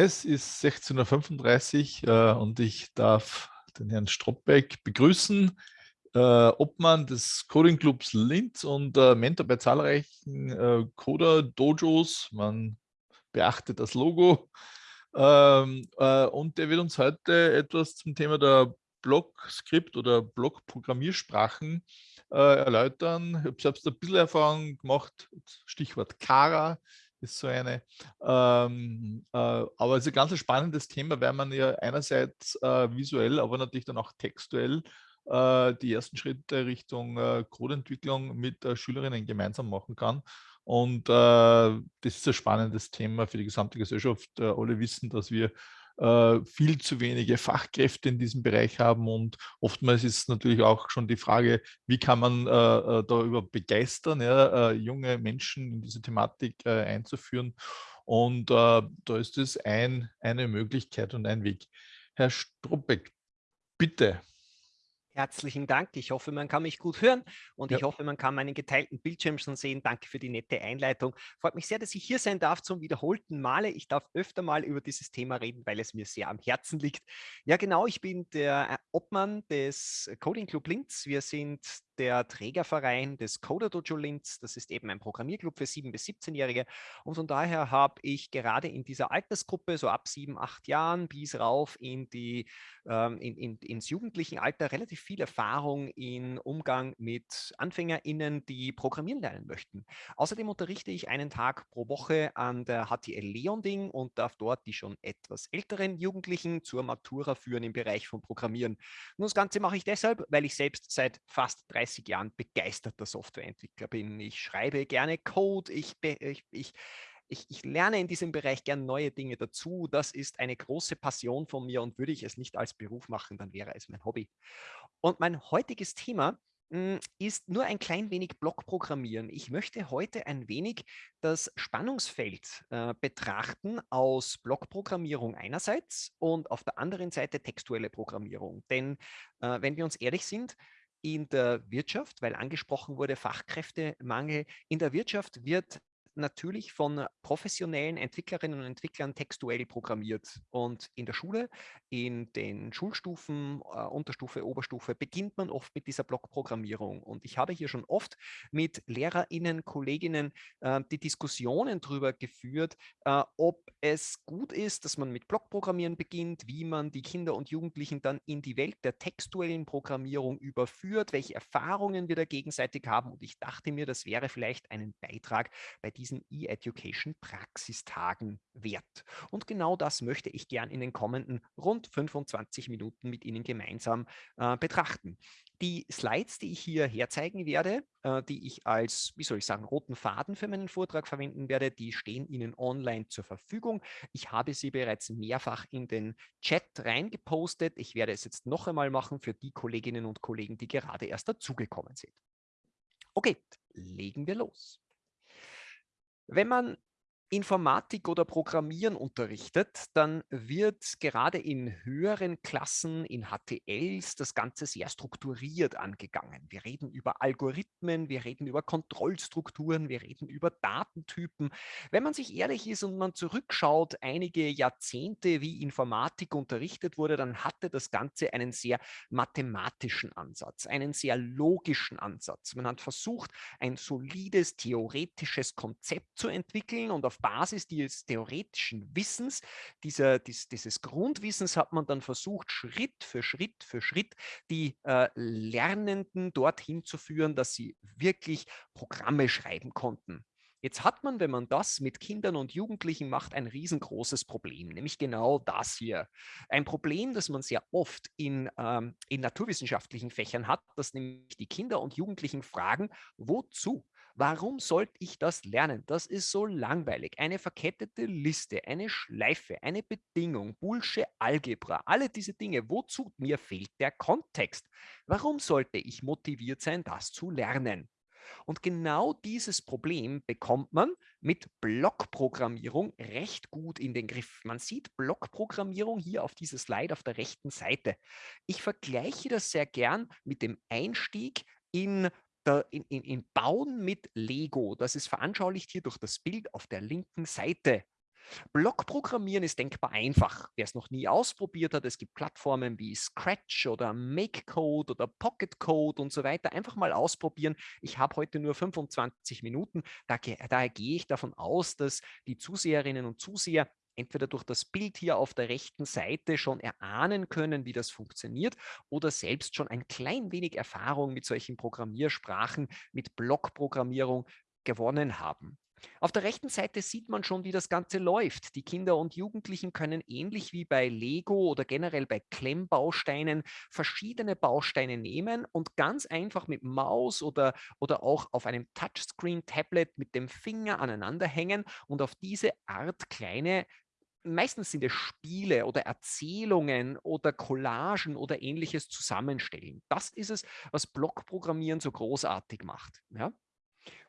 Es ist 16.35 Uhr äh, und ich darf den Herrn Stropbeck begrüßen, äh, Obmann des Coding Clubs Linz und äh, Mentor bei zahlreichen äh, Coder-Dojos. Man beachtet das Logo. Ähm, äh, und der wird uns heute etwas zum Thema der Blog-Skript oder Blog-Programmiersprachen äh, erläutern. Ich habe selbst ein bisschen Erfahrung gemacht, Stichwort Kara ist so eine. Ähm, äh, aber es ist ein ganz spannendes Thema, weil man ja einerseits äh, visuell, aber natürlich dann auch textuell äh, die ersten Schritte Richtung äh, Codeentwicklung mit äh, Schülerinnen gemeinsam machen kann. Und äh, das ist ein spannendes Thema für die gesamte Gesellschaft. alle wissen, dass wir äh, viel zu wenige Fachkräfte in diesem Bereich haben und oftmals ist natürlich auch schon die Frage, wie kann man äh, äh darüber begeistern, ja, äh, junge Menschen in diese Thematik äh, einzuführen und äh, da ist es ein, eine Möglichkeit und ein Weg. Herr Struppeck, bitte. Herzlichen Dank. Ich hoffe, man kann mich gut hören und ja. ich hoffe, man kann meinen geteilten Bildschirm schon sehen. Danke für die nette Einleitung. Freut mich sehr, dass ich hier sein darf zum wiederholten Male. Ich darf öfter mal über dieses Thema reden, weil es mir sehr am Herzen liegt. Ja, genau. Ich bin der äh, Obmann des Coding Club Linz. Wir sind der Trägerverein des Coder Dojo Linz. Das ist eben ein Programmierclub für 7- bis 17-Jährige. Und von daher habe ich gerade in dieser Altersgruppe, so ab sieben, acht Jahren bis rauf in die, ähm, in, in, ins jugendlichen Alter, relativ viel Erfahrung im Umgang mit AnfängerInnen, die programmieren lernen möchten. Außerdem unterrichte ich einen Tag pro Woche an der HTL Leonding und darf dort die schon etwas älteren Jugendlichen zur Matura führen im Bereich von Programmieren. Und das Ganze mache ich deshalb, weil ich selbst seit fast 30 30 Jahren begeisterter Softwareentwickler bin. Ich schreibe gerne Code, ich, ich, ich, ich, ich, lerne in diesem Bereich gern neue Dinge dazu. Das ist eine große Passion von mir und würde ich es nicht als Beruf machen, dann wäre es mein Hobby. Und mein heutiges Thema hm, ist nur ein klein wenig Blockprogrammieren. Ich möchte heute ein wenig das Spannungsfeld äh, betrachten aus Blockprogrammierung einerseits und auf der anderen Seite textuelle Programmierung. Denn äh, wenn wir uns ehrlich sind, in der Wirtschaft, weil angesprochen wurde Fachkräftemangel. In der Wirtschaft wird natürlich von professionellen Entwicklerinnen und Entwicklern textuell programmiert. Und in der Schule, in den Schulstufen, äh, Unterstufe, Oberstufe, beginnt man oft mit dieser Blockprogrammierung. Und ich habe hier schon oft mit LehrerInnen, Kolleginnen äh, die Diskussionen darüber geführt, äh, ob es gut ist, dass man mit Blockprogrammieren beginnt, wie man die Kinder und Jugendlichen dann in die Welt der textuellen Programmierung überführt, welche Erfahrungen wir da gegenseitig haben. Und ich dachte mir, das wäre vielleicht einen Beitrag bei diesem diesen E-Education Praxistagen wert. Und genau das möchte ich gern in den kommenden rund 25 Minuten mit Ihnen gemeinsam äh, betrachten. Die Slides, die ich hier herzeigen werde, äh, die ich als, wie soll ich sagen, roten Faden für meinen Vortrag verwenden werde, die stehen Ihnen online zur Verfügung. Ich habe sie bereits mehrfach in den Chat reingepostet. Ich werde es jetzt noch einmal machen für die Kolleginnen und Kollegen, die gerade erst dazugekommen sind. Okay, legen wir los. Wenn man Informatik oder Programmieren unterrichtet, dann wird gerade in höheren Klassen, in HTLs, das Ganze sehr strukturiert angegangen. Wir reden über Algorithmen, wir reden über Kontrollstrukturen, wir reden über Datentypen. Wenn man sich ehrlich ist und man zurückschaut, einige Jahrzehnte, wie Informatik unterrichtet wurde, dann hatte das Ganze einen sehr mathematischen Ansatz, einen sehr logischen Ansatz. Man hat versucht, ein solides theoretisches Konzept zu entwickeln und auf Basis dieses theoretischen Wissens, dieser, dies, dieses Grundwissens hat man dann versucht, Schritt für Schritt für Schritt die äh, Lernenden dorthin zu führen, dass sie wirklich Programme schreiben konnten. Jetzt hat man, wenn man das mit Kindern und Jugendlichen macht, ein riesengroßes Problem, nämlich genau das hier. Ein Problem, das man sehr oft in, ähm, in naturwissenschaftlichen Fächern hat, dass nämlich die Kinder und Jugendlichen fragen, wozu? Warum sollte ich das lernen? Das ist so langweilig. Eine verkettete Liste, eine Schleife, eine Bedingung, Bullshit, Algebra, alle diese Dinge. Wozu? Mir fehlt der Kontext. Warum sollte ich motiviert sein, das zu lernen? Und genau dieses Problem bekommt man mit Blockprogrammierung recht gut in den Griff. Man sieht Blockprogrammierung hier auf dieser Slide auf der rechten Seite. Ich vergleiche das sehr gern mit dem Einstieg in in, in, in Bauen mit Lego. Das ist veranschaulicht hier durch das Bild auf der linken Seite. Blockprogrammieren ist denkbar einfach. Wer es noch nie ausprobiert hat, es gibt Plattformen wie Scratch oder MakeCode oder PocketCode und so weiter. Einfach mal ausprobieren. Ich habe heute nur 25 Minuten. Daher gehe ich davon aus, dass die Zuseherinnen und Zuseher entweder durch das Bild hier auf der rechten Seite schon erahnen können, wie das funktioniert oder selbst schon ein klein wenig Erfahrung mit solchen Programmiersprachen, mit Blockprogrammierung gewonnen haben. Auf der rechten Seite sieht man schon, wie das Ganze läuft. Die Kinder und Jugendlichen können ähnlich wie bei Lego oder generell bei Klemmbausteinen verschiedene Bausteine nehmen und ganz einfach mit Maus oder, oder auch auf einem Touchscreen-Tablet mit dem Finger aneinander hängen und auf diese Art kleine meistens sind es Spiele oder Erzählungen oder Collagen oder ähnliches zusammenstellen. Das ist es, was Blockprogrammieren so großartig macht. Ja?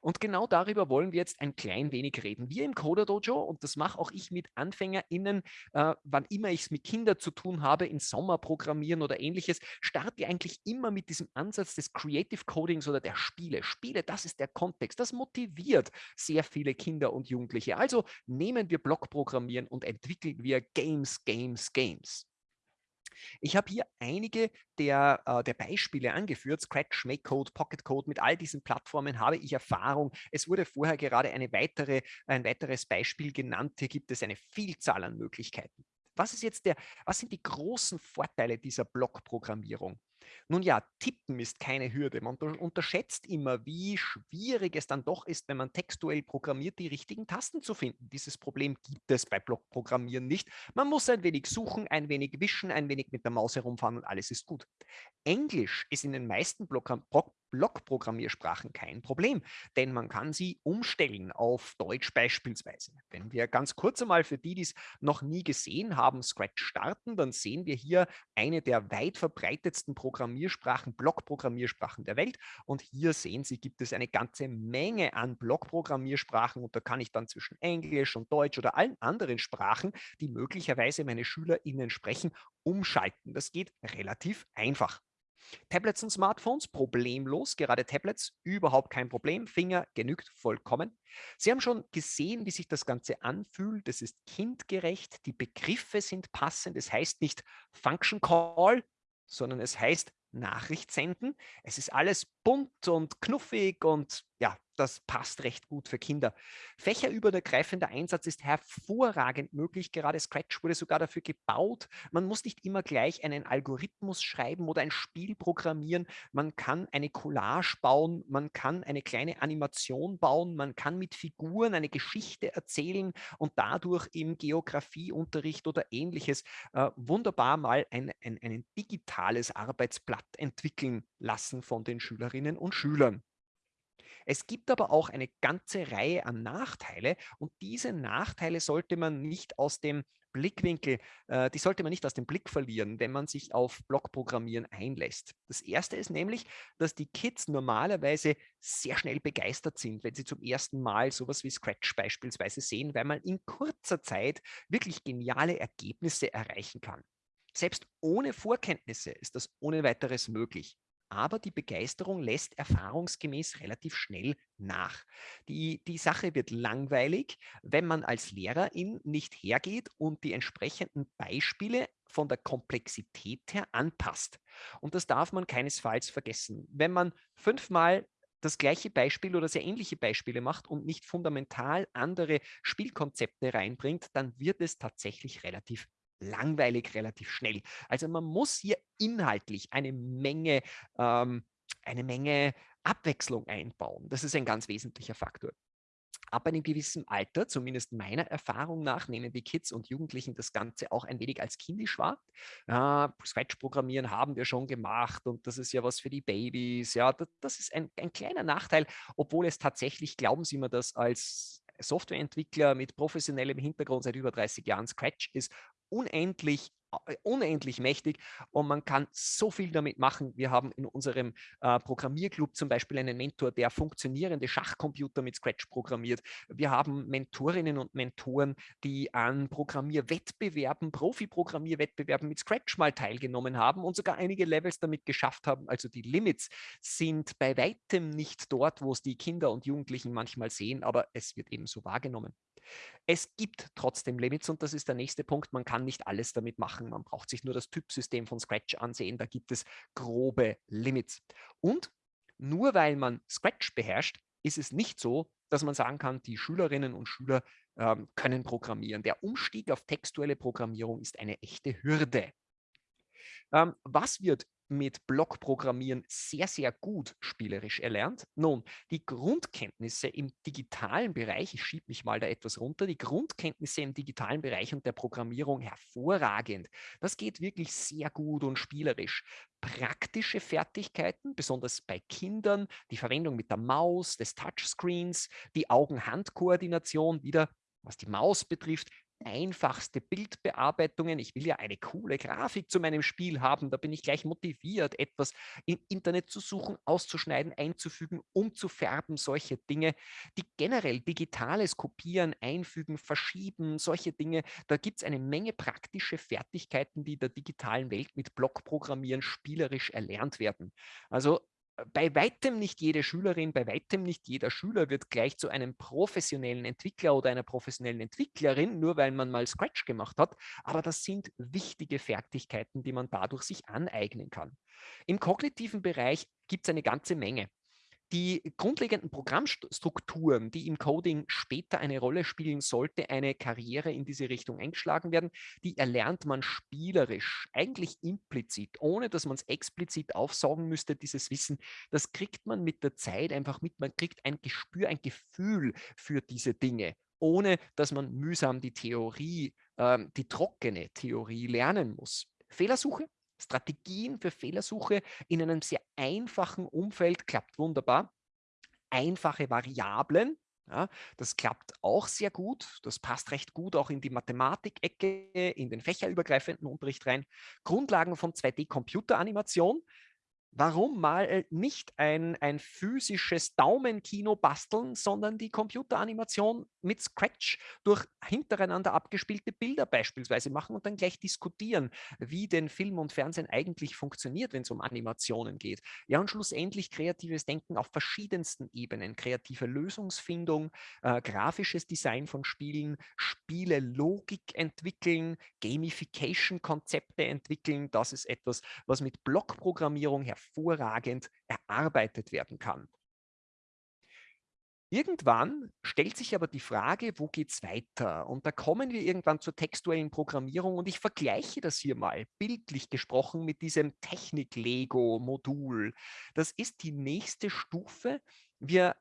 Und genau darüber wollen wir jetzt ein klein wenig reden. Wir im Coder Dojo, und das mache auch ich mit AnfängerInnen, äh, wann immer ich es mit Kindern zu tun habe, in Sommerprogrammieren oder ähnliches, starte eigentlich immer mit diesem Ansatz des Creative Codings oder der Spiele. Spiele, das ist der Kontext. Das motiviert sehr viele Kinder und Jugendliche. Also nehmen wir Blockprogrammieren und entwickeln wir Games, Games, Games. Ich habe hier einige der, äh, der Beispiele angeführt. Scratch, MakeCode, PocketCode, mit all diesen Plattformen habe ich Erfahrung. Es wurde vorher gerade eine weitere, ein weiteres Beispiel genannt. Hier gibt es eine Vielzahl an Möglichkeiten. Was, ist jetzt der, was sind die großen Vorteile dieser Blockprogrammierung? Nun ja, tippen ist keine Hürde. Man unterschätzt immer, wie schwierig es dann doch ist, wenn man textuell programmiert, die richtigen Tasten zu finden. Dieses Problem gibt es bei Blockprogrammieren nicht. Man muss ein wenig suchen, ein wenig wischen, ein wenig mit der Maus herumfahren und alles ist gut. Englisch ist in den meisten Block Blockprogrammiersprachen kein Problem, denn man kann sie umstellen auf Deutsch beispielsweise. Wenn wir ganz kurz einmal für die, die es noch nie gesehen haben, Scratch starten, dann sehen wir hier eine der weit verbreitetsten Programmiersprachen, Blockprogrammiersprachen der Welt. Und hier sehen Sie, gibt es eine ganze Menge an Blockprogrammiersprachen und da kann ich dann zwischen Englisch und Deutsch oder allen anderen Sprachen, die möglicherweise meine SchülerInnen sprechen, umschalten. Das geht relativ einfach. Tablets und Smartphones problemlos, gerade Tablets überhaupt kein Problem, Finger genügt vollkommen. Sie haben schon gesehen, wie sich das Ganze anfühlt, es ist kindgerecht, die Begriffe sind passend, es heißt nicht Function Call, sondern es heißt Nachricht senden. Es ist alles bunt und knuffig und ja, das passt recht gut für Kinder. Fächerübergreifender Einsatz ist hervorragend möglich. Gerade Scratch wurde sogar dafür gebaut. Man muss nicht immer gleich einen Algorithmus schreiben oder ein Spiel programmieren. Man kann eine Collage bauen, man kann eine kleine Animation bauen, man kann mit Figuren eine Geschichte erzählen und dadurch im Geografieunterricht oder ähnliches äh, wunderbar mal ein, ein, ein digitales Arbeitsblatt entwickeln lassen von den Schülerinnen und Schülern. Es gibt aber auch eine ganze Reihe an Nachteile und diese Nachteile sollte man nicht aus dem Blickwinkel, äh, die sollte man nicht aus dem Blick verlieren, wenn man sich auf Blockprogrammieren einlässt. Das erste ist nämlich, dass die Kids normalerweise sehr schnell begeistert sind, wenn sie zum ersten Mal sowas wie Scratch beispielsweise sehen, weil man in kurzer Zeit wirklich geniale Ergebnisse erreichen kann. Selbst ohne Vorkenntnisse ist das ohne weiteres möglich aber die Begeisterung lässt erfahrungsgemäß relativ schnell nach. Die, die Sache wird langweilig, wenn man als Lehrerin nicht hergeht und die entsprechenden Beispiele von der Komplexität her anpasst. Und das darf man keinesfalls vergessen. Wenn man fünfmal das gleiche Beispiel oder sehr ähnliche Beispiele macht und nicht fundamental andere Spielkonzepte reinbringt, dann wird es tatsächlich relativ langweilig relativ schnell. Also man muss hier inhaltlich eine Menge, ähm, eine Menge Abwechslung einbauen. Das ist ein ganz wesentlicher Faktor. Ab einem gewissen Alter, zumindest meiner Erfahrung nach, nehmen die Kids und Jugendlichen das Ganze auch ein wenig als kindisch wahr. Ja, Scratch-Programmieren haben wir schon gemacht und das ist ja was für die Babys. Ja, das, das ist ein, ein kleiner Nachteil, obwohl es tatsächlich, glauben Sie mir das als Softwareentwickler mit professionellem Hintergrund seit über 30 Jahren, Scratch ist unendlich unendlich mächtig und man kann so viel damit machen. Wir haben in unserem äh, Programmierclub zum Beispiel einen Mentor, der funktionierende Schachcomputer mit Scratch programmiert. Wir haben Mentorinnen und Mentoren, die an Programmierwettbewerben, Profi-Programmierwettbewerben mit Scratch mal teilgenommen haben und sogar einige Levels damit geschafft haben. Also die Limits sind bei weitem nicht dort, wo es die Kinder und Jugendlichen manchmal sehen, aber es wird eben so wahrgenommen. Es gibt trotzdem Limits und das ist der nächste Punkt. Man kann nicht alles damit machen. Man braucht sich nur das Typsystem von Scratch ansehen. Da gibt es grobe Limits. Und nur weil man Scratch beherrscht, ist es nicht so, dass man sagen kann, die Schülerinnen und Schüler ähm, können programmieren. Der Umstieg auf textuelle Programmierung ist eine echte Hürde. Ähm, was wird mit Blockprogrammieren sehr, sehr gut spielerisch erlernt. Nun, die Grundkenntnisse im digitalen Bereich, ich schiebe mich mal da etwas runter, die Grundkenntnisse im digitalen Bereich und der Programmierung hervorragend. Das geht wirklich sehr gut und spielerisch. Praktische Fertigkeiten, besonders bei Kindern, die Verwendung mit der Maus, des Touchscreens, die Augen-Hand-Koordination, wieder was die Maus betrifft, einfachste Bildbearbeitungen. Ich will ja eine coole Grafik zu meinem Spiel haben. Da bin ich gleich motiviert, etwas im Internet zu suchen, auszuschneiden, einzufügen, umzufärben, solche Dinge. Die generell digitales Kopieren, Einfügen, Verschieben, solche Dinge. Da gibt es eine Menge praktische Fertigkeiten, die in der digitalen Welt mit Blockprogrammieren spielerisch erlernt werden. Also bei weitem nicht jede Schülerin, bei weitem nicht jeder Schüler wird gleich zu einem professionellen Entwickler oder einer professionellen Entwicklerin, nur weil man mal Scratch gemacht hat. Aber das sind wichtige Fertigkeiten, die man dadurch sich aneignen kann. Im kognitiven Bereich gibt es eine ganze Menge. Die grundlegenden Programmstrukturen, die im Coding später eine Rolle spielen, sollte eine Karriere in diese Richtung eingeschlagen werden, die erlernt man spielerisch, eigentlich implizit, ohne dass man es explizit aufsaugen müsste, dieses Wissen. Das kriegt man mit der Zeit einfach mit, man kriegt ein Gespür, ein Gefühl für diese Dinge, ohne dass man mühsam die Theorie, äh, die trockene Theorie lernen muss. Fehlersuche Strategien für Fehlersuche in einem sehr einfachen Umfeld klappt wunderbar. Einfache Variablen, ja, das klappt auch sehr gut. Das passt recht gut auch in die Mathematik-Ecke, in den fächerübergreifenden Unterricht rein. Grundlagen von 2D-Computeranimation. Warum mal nicht ein, ein physisches Daumenkino basteln, sondern die Computeranimation mit Scratch durch hintereinander abgespielte Bilder beispielsweise machen und dann gleich diskutieren, wie denn Film und Fernsehen eigentlich funktioniert, wenn es um Animationen geht. Ja, und schlussendlich kreatives Denken auf verschiedensten Ebenen, kreative Lösungsfindung, äh, grafisches Design von Spielen, Spiele Logik entwickeln, Gamification-Konzepte entwickeln. Das ist etwas, was mit Blockprogrammierung her hervorragend erarbeitet werden kann. Irgendwann stellt sich aber die Frage, wo geht es weiter? Und da kommen wir irgendwann zur textuellen Programmierung und ich vergleiche das hier mal bildlich gesprochen mit diesem Technik-Lego-Modul. Das ist die nächste Stufe. Wir,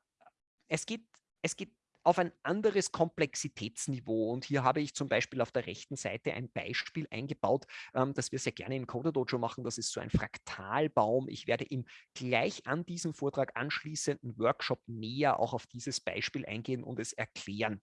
es, geht, es geht auf ein anderes Komplexitätsniveau. Und hier habe ich zum Beispiel auf der rechten Seite ein Beispiel eingebaut, ähm, das wir sehr gerne im Coder Dojo machen. Das ist so ein Fraktalbaum. Ich werde im gleich an diesem Vortrag anschließenden Workshop näher auch auf dieses Beispiel eingehen und es erklären.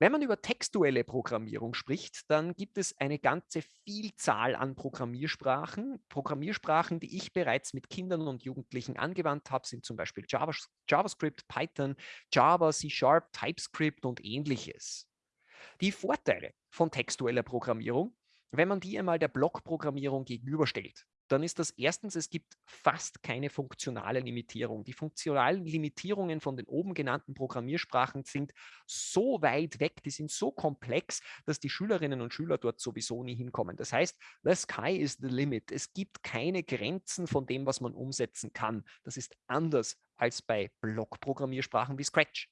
Wenn man über textuelle Programmierung spricht, dann gibt es eine ganze Vielzahl an Programmiersprachen. Programmiersprachen, die ich bereits mit Kindern und Jugendlichen angewandt habe, sind zum Beispiel JavaScript, Python, Java, C-Sharp, TypeScript und ähnliches. Die Vorteile von textueller Programmierung, wenn man die einmal der Blockprogrammierung gegenüberstellt, dann ist das erstens, es gibt fast keine funktionale Limitierung. Die funktionalen Limitierungen von den oben genannten Programmiersprachen sind so weit weg, die sind so komplex, dass die Schülerinnen und Schüler dort sowieso nie hinkommen. Das heißt, the sky is the limit. Es gibt keine Grenzen von dem, was man umsetzen kann. Das ist anders als bei Blockprogrammiersprachen wie Scratch.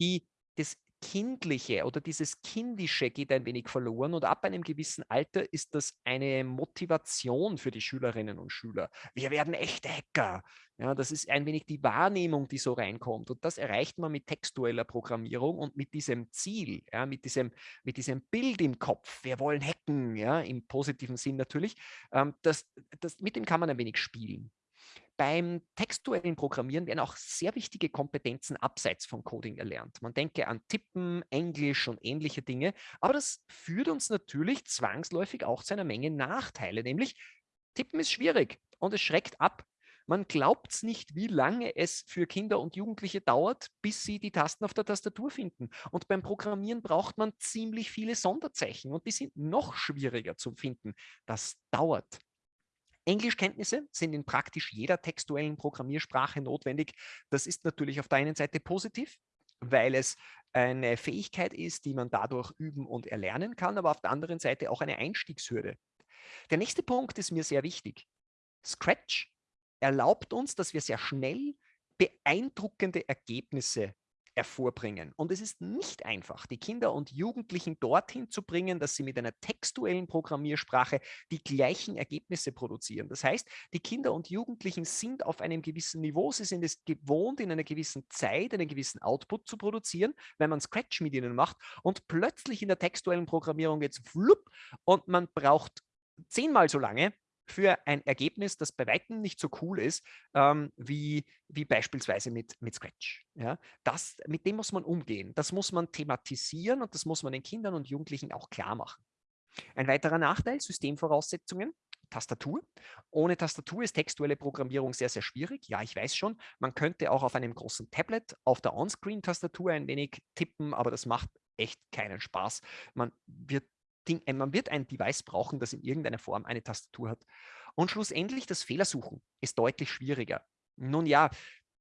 Die, das, Kindliche oder dieses Kindische geht ein wenig verloren und ab einem gewissen Alter ist das eine Motivation für die Schülerinnen und Schüler. Wir werden echte Hacker. Ja, das ist ein wenig die Wahrnehmung, die so reinkommt und das erreicht man mit textueller Programmierung und mit diesem Ziel, ja, mit, diesem, mit diesem Bild im Kopf. Wir wollen hacken, ja, im positiven Sinn natürlich. Ähm, das, das, mit dem kann man ein wenig spielen. Beim textuellen Programmieren werden auch sehr wichtige Kompetenzen abseits von Coding erlernt. Man denke an Tippen, Englisch und ähnliche Dinge, aber das führt uns natürlich zwangsläufig auch zu einer Menge Nachteile, nämlich Tippen ist schwierig und es schreckt ab. Man glaubt es nicht, wie lange es für Kinder und Jugendliche dauert, bis sie die Tasten auf der Tastatur finden. Und beim Programmieren braucht man ziemlich viele Sonderzeichen und die sind noch schwieriger zu finden. Das dauert. Englischkenntnisse sind in praktisch jeder textuellen Programmiersprache notwendig. Das ist natürlich auf der einen Seite positiv, weil es eine Fähigkeit ist, die man dadurch üben und erlernen kann, aber auf der anderen Seite auch eine Einstiegshürde. Der nächste Punkt ist mir sehr wichtig. Scratch erlaubt uns, dass wir sehr schnell beeindruckende Ergebnisse hervorbringen. Und es ist nicht einfach, die Kinder und Jugendlichen dorthin zu bringen, dass sie mit einer textuellen Programmiersprache die gleichen Ergebnisse produzieren. Das heißt, die Kinder und Jugendlichen sind auf einem gewissen Niveau, sie sind es gewohnt, in einer gewissen Zeit einen gewissen Output zu produzieren, wenn man Scratch mit ihnen macht und plötzlich in der textuellen Programmierung jetzt flupp und man braucht zehnmal so lange, für ein Ergebnis, das bei weitem nicht so cool ist, ähm, wie, wie beispielsweise mit, mit Scratch. Ja? Das, mit dem muss man umgehen. Das muss man thematisieren und das muss man den Kindern und Jugendlichen auch klar machen. Ein weiterer Nachteil, Systemvoraussetzungen. Tastatur. Ohne Tastatur ist textuelle Programmierung sehr, sehr schwierig. Ja, ich weiß schon, man könnte auch auf einem großen Tablet auf der On-Screen-Tastatur ein wenig tippen, aber das macht echt keinen Spaß. Man wird Ding, äh, man wird ein Device brauchen, das in irgendeiner Form eine Tastatur hat. Und schlussendlich das Fehlersuchen ist deutlich schwieriger. Nun ja,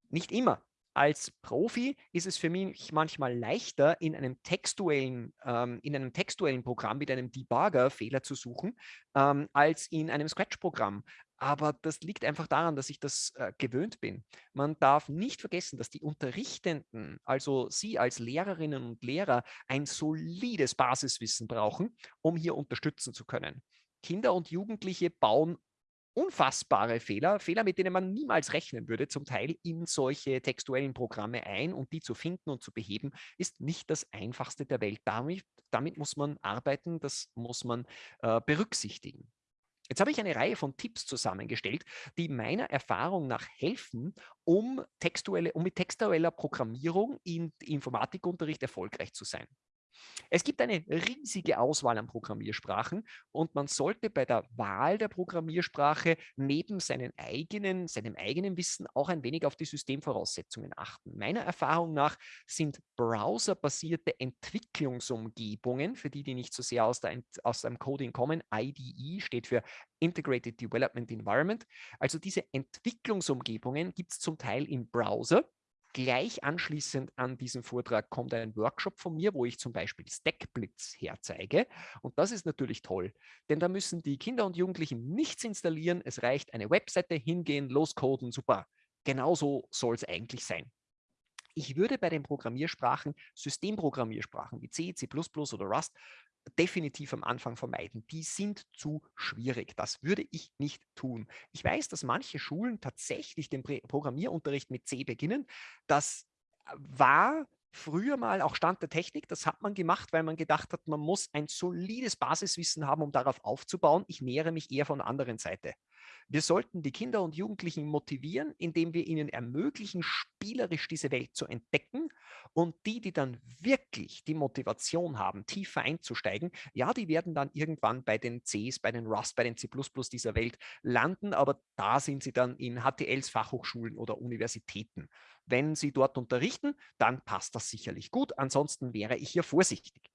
nicht immer. Als Profi ist es für mich manchmal leichter, in einem textuellen, ähm, in einem textuellen Programm mit einem Debugger Fehler zu suchen, ähm, als in einem Scratch-Programm. Aber das liegt einfach daran, dass ich das äh, gewöhnt bin. Man darf nicht vergessen, dass die Unterrichtenden, also Sie als Lehrerinnen und Lehrer, ein solides Basiswissen brauchen, um hier unterstützen zu können. Kinder und Jugendliche bauen unfassbare Fehler, Fehler, mit denen man niemals rechnen würde, zum Teil in solche textuellen Programme ein und die zu finden und zu beheben, ist nicht das einfachste der Welt. Damit, damit muss man arbeiten, das muss man äh, berücksichtigen. Jetzt habe ich eine Reihe von Tipps zusammengestellt, die meiner Erfahrung nach helfen, um, textuelle, um mit textueller Programmierung im Informatikunterricht erfolgreich zu sein. Es gibt eine riesige Auswahl an Programmiersprachen und man sollte bei der Wahl der Programmiersprache neben seinen eigenen, seinem eigenen Wissen auch ein wenig auf die Systemvoraussetzungen achten. Meiner Erfahrung nach sind browserbasierte Entwicklungsumgebungen, für die, die nicht so sehr aus, der, aus dem Coding kommen, IDE steht für Integrated Development Environment. Also diese Entwicklungsumgebungen gibt es zum Teil im Browser Gleich anschließend an diesen Vortrag kommt ein Workshop von mir, wo ich zum Beispiel Stackblitz herzeige. Und das ist natürlich toll, denn da müssen die Kinder und Jugendlichen nichts installieren. Es reicht eine Webseite, hingehen, loscoden, super. Genauso soll es eigentlich sein. Ich würde bei den Programmiersprachen, Systemprogrammiersprachen wie C, C++ oder Rust definitiv am Anfang vermeiden. Die sind zu schwierig. Das würde ich nicht tun. Ich weiß, dass manche Schulen tatsächlich den Programmierunterricht mit C beginnen. Das war früher mal auch Stand der Technik. Das hat man gemacht, weil man gedacht hat, man muss ein solides Basiswissen haben, um darauf aufzubauen. Ich nähere mich eher von der anderen Seite. Wir sollten die Kinder und Jugendlichen motivieren, indem wir ihnen ermöglichen, spielerisch diese Welt zu entdecken. Und die, die dann wirklich die Motivation haben, tiefer einzusteigen, ja, die werden dann irgendwann bei den Cs, bei den Rust, bei den C++ dieser Welt landen. Aber da sind sie dann in HTLs, Fachhochschulen oder Universitäten. Wenn sie dort unterrichten, dann passt das sicherlich gut. Ansonsten wäre ich hier vorsichtig.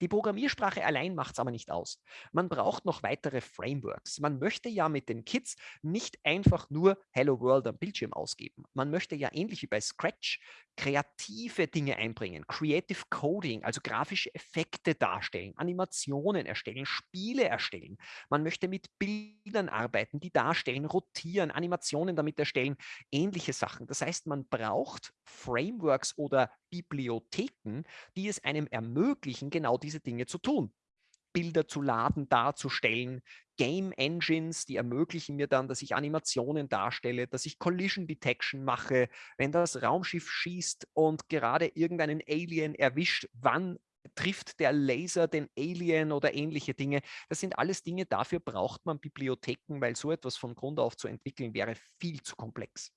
Die Programmiersprache allein macht es aber nicht aus. Man braucht noch weitere Frameworks. Man möchte ja mit den Kids nicht einfach nur Hello World am Bildschirm ausgeben. Man möchte ja ähnlich wie bei Scratch kreative Dinge einbringen, Creative Coding, also grafische Effekte darstellen, Animationen erstellen, Spiele erstellen. Man möchte mit Bildern arbeiten, die darstellen, rotieren, Animationen damit erstellen, ähnliche Sachen. Das heißt, man braucht Frameworks oder Bibliotheken, die es einem ermöglichen, genau diese Dinge zu tun. Bilder zu laden, darzustellen, Game Engines, die ermöglichen mir dann, dass ich Animationen darstelle, dass ich Collision Detection mache, wenn das Raumschiff schießt und gerade irgendeinen Alien erwischt, wann trifft der Laser den Alien oder ähnliche Dinge. Das sind alles Dinge, dafür braucht man Bibliotheken, weil so etwas von Grund auf zu entwickeln wäre viel zu komplex.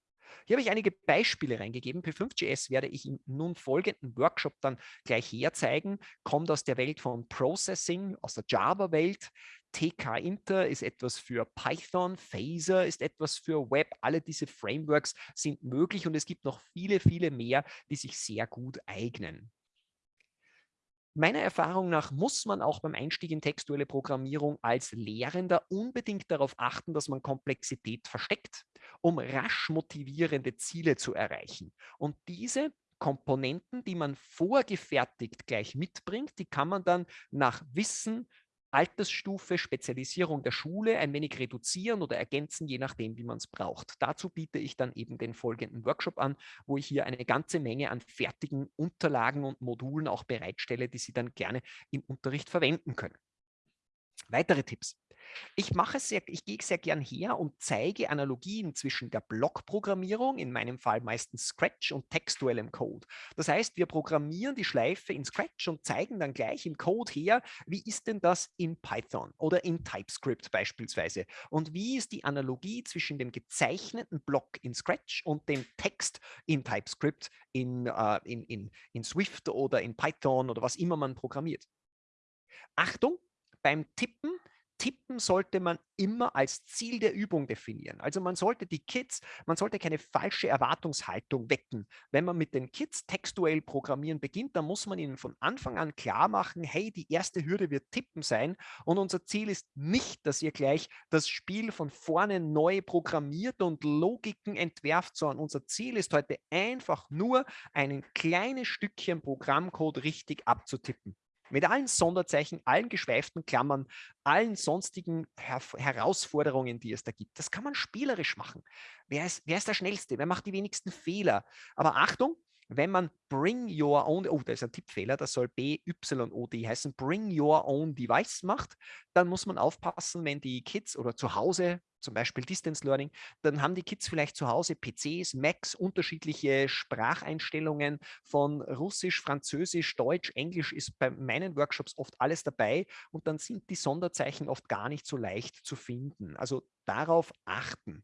Hier habe ich einige Beispiele reingegeben. P5.js werde ich im nun folgenden Workshop dann gleich herzeigen. Kommt aus der Welt von Processing, aus der Java-Welt. TK Inter ist etwas für Python, Phaser ist etwas für Web. Alle diese Frameworks sind möglich und es gibt noch viele, viele mehr, die sich sehr gut eignen. Meiner Erfahrung nach muss man auch beim Einstieg in textuelle Programmierung als Lehrender unbedingt darauf achten, dass man Komplexität versteckt, um rasch motivierende Ziele zu erreichen. Und diese Komponenten, die man vorgefertigt gleich mitbringt, die kann man dann nach Wissen, Altersstufe, Spezialisierung der Schule ein wenig reduzieren oder ergänzen, je nachdem, wie man es braucht. Dazu biete ich dann eben den folgenden Workshop an, wo ich hier eine ganze Menge an fertigen Unterlagen und Modulen auch bereitstelle, die Sie dann gerne im Unterricht verwenden können. Weitere Tipps. Ich mache sehr, ich gehe sehr gern her und zeige Analogien zwischen der Blockprogrammierung, in meinem Fall meistens Scratch und textuellem Code. Das heißt, wir programmieren die Schleife in Scratch und zeigen dann gleich im Code her, wie ist denn das in Python oder in TypeScript beispielsweise? Und wie ist die Analogie zwischen dem gezeichneten Block in Scratch und dem Text in TypeScript, in, uh, in, in, in Swift oder in Python oder was immer man programmiert? Achtung, beim Tippen Tippen sollte man immer als Ziel der Übung definieren. Also man sollte die Kids, man sollte keine falsche Erwartungshaltung wecken. Wenn man mit den Kids textuell programmieren beginnt, dann muss man ihnen von Anfang an klar machen, hey, die erste Hürde wird Tippen sein und unser Ziel ist nicht, dass ihr gleich das Spiel von vorne neu programmiert und Logiken entwerft, sondern unser Ziel ist heute einfach nur, ein kleines Stückchen Programmcode richtig abzutippen mit allen Sonderzeichen, allen geschweiften Klammern, allen sonstigen Her Herausforderungen, die es da gibt. Das kann man spielerisch machen. Wer ist, wer ist der Schnellste? Wer macht die wenigsten Fehler? Aber Achtung, wenn man Bring Your Own, oh, da ist ein Tippfehler, das soll B-Y-O-D heißen, Bring Your Own Device macht, dann muss man aufpassen, wenn die Kids oder zu Hause, zum Beispiel Distance Learning, dann haben die Kids vielleicht zu Hause PCs, Macs, unterschiedliche Spracheinstellungen von Russisch, Französisch, Deutsch, Englisch ist bei meinen Workshops oft alles dabei und dann sind die Sonderzeichen oft gar nicht so leicht zu finden. Also darauf achten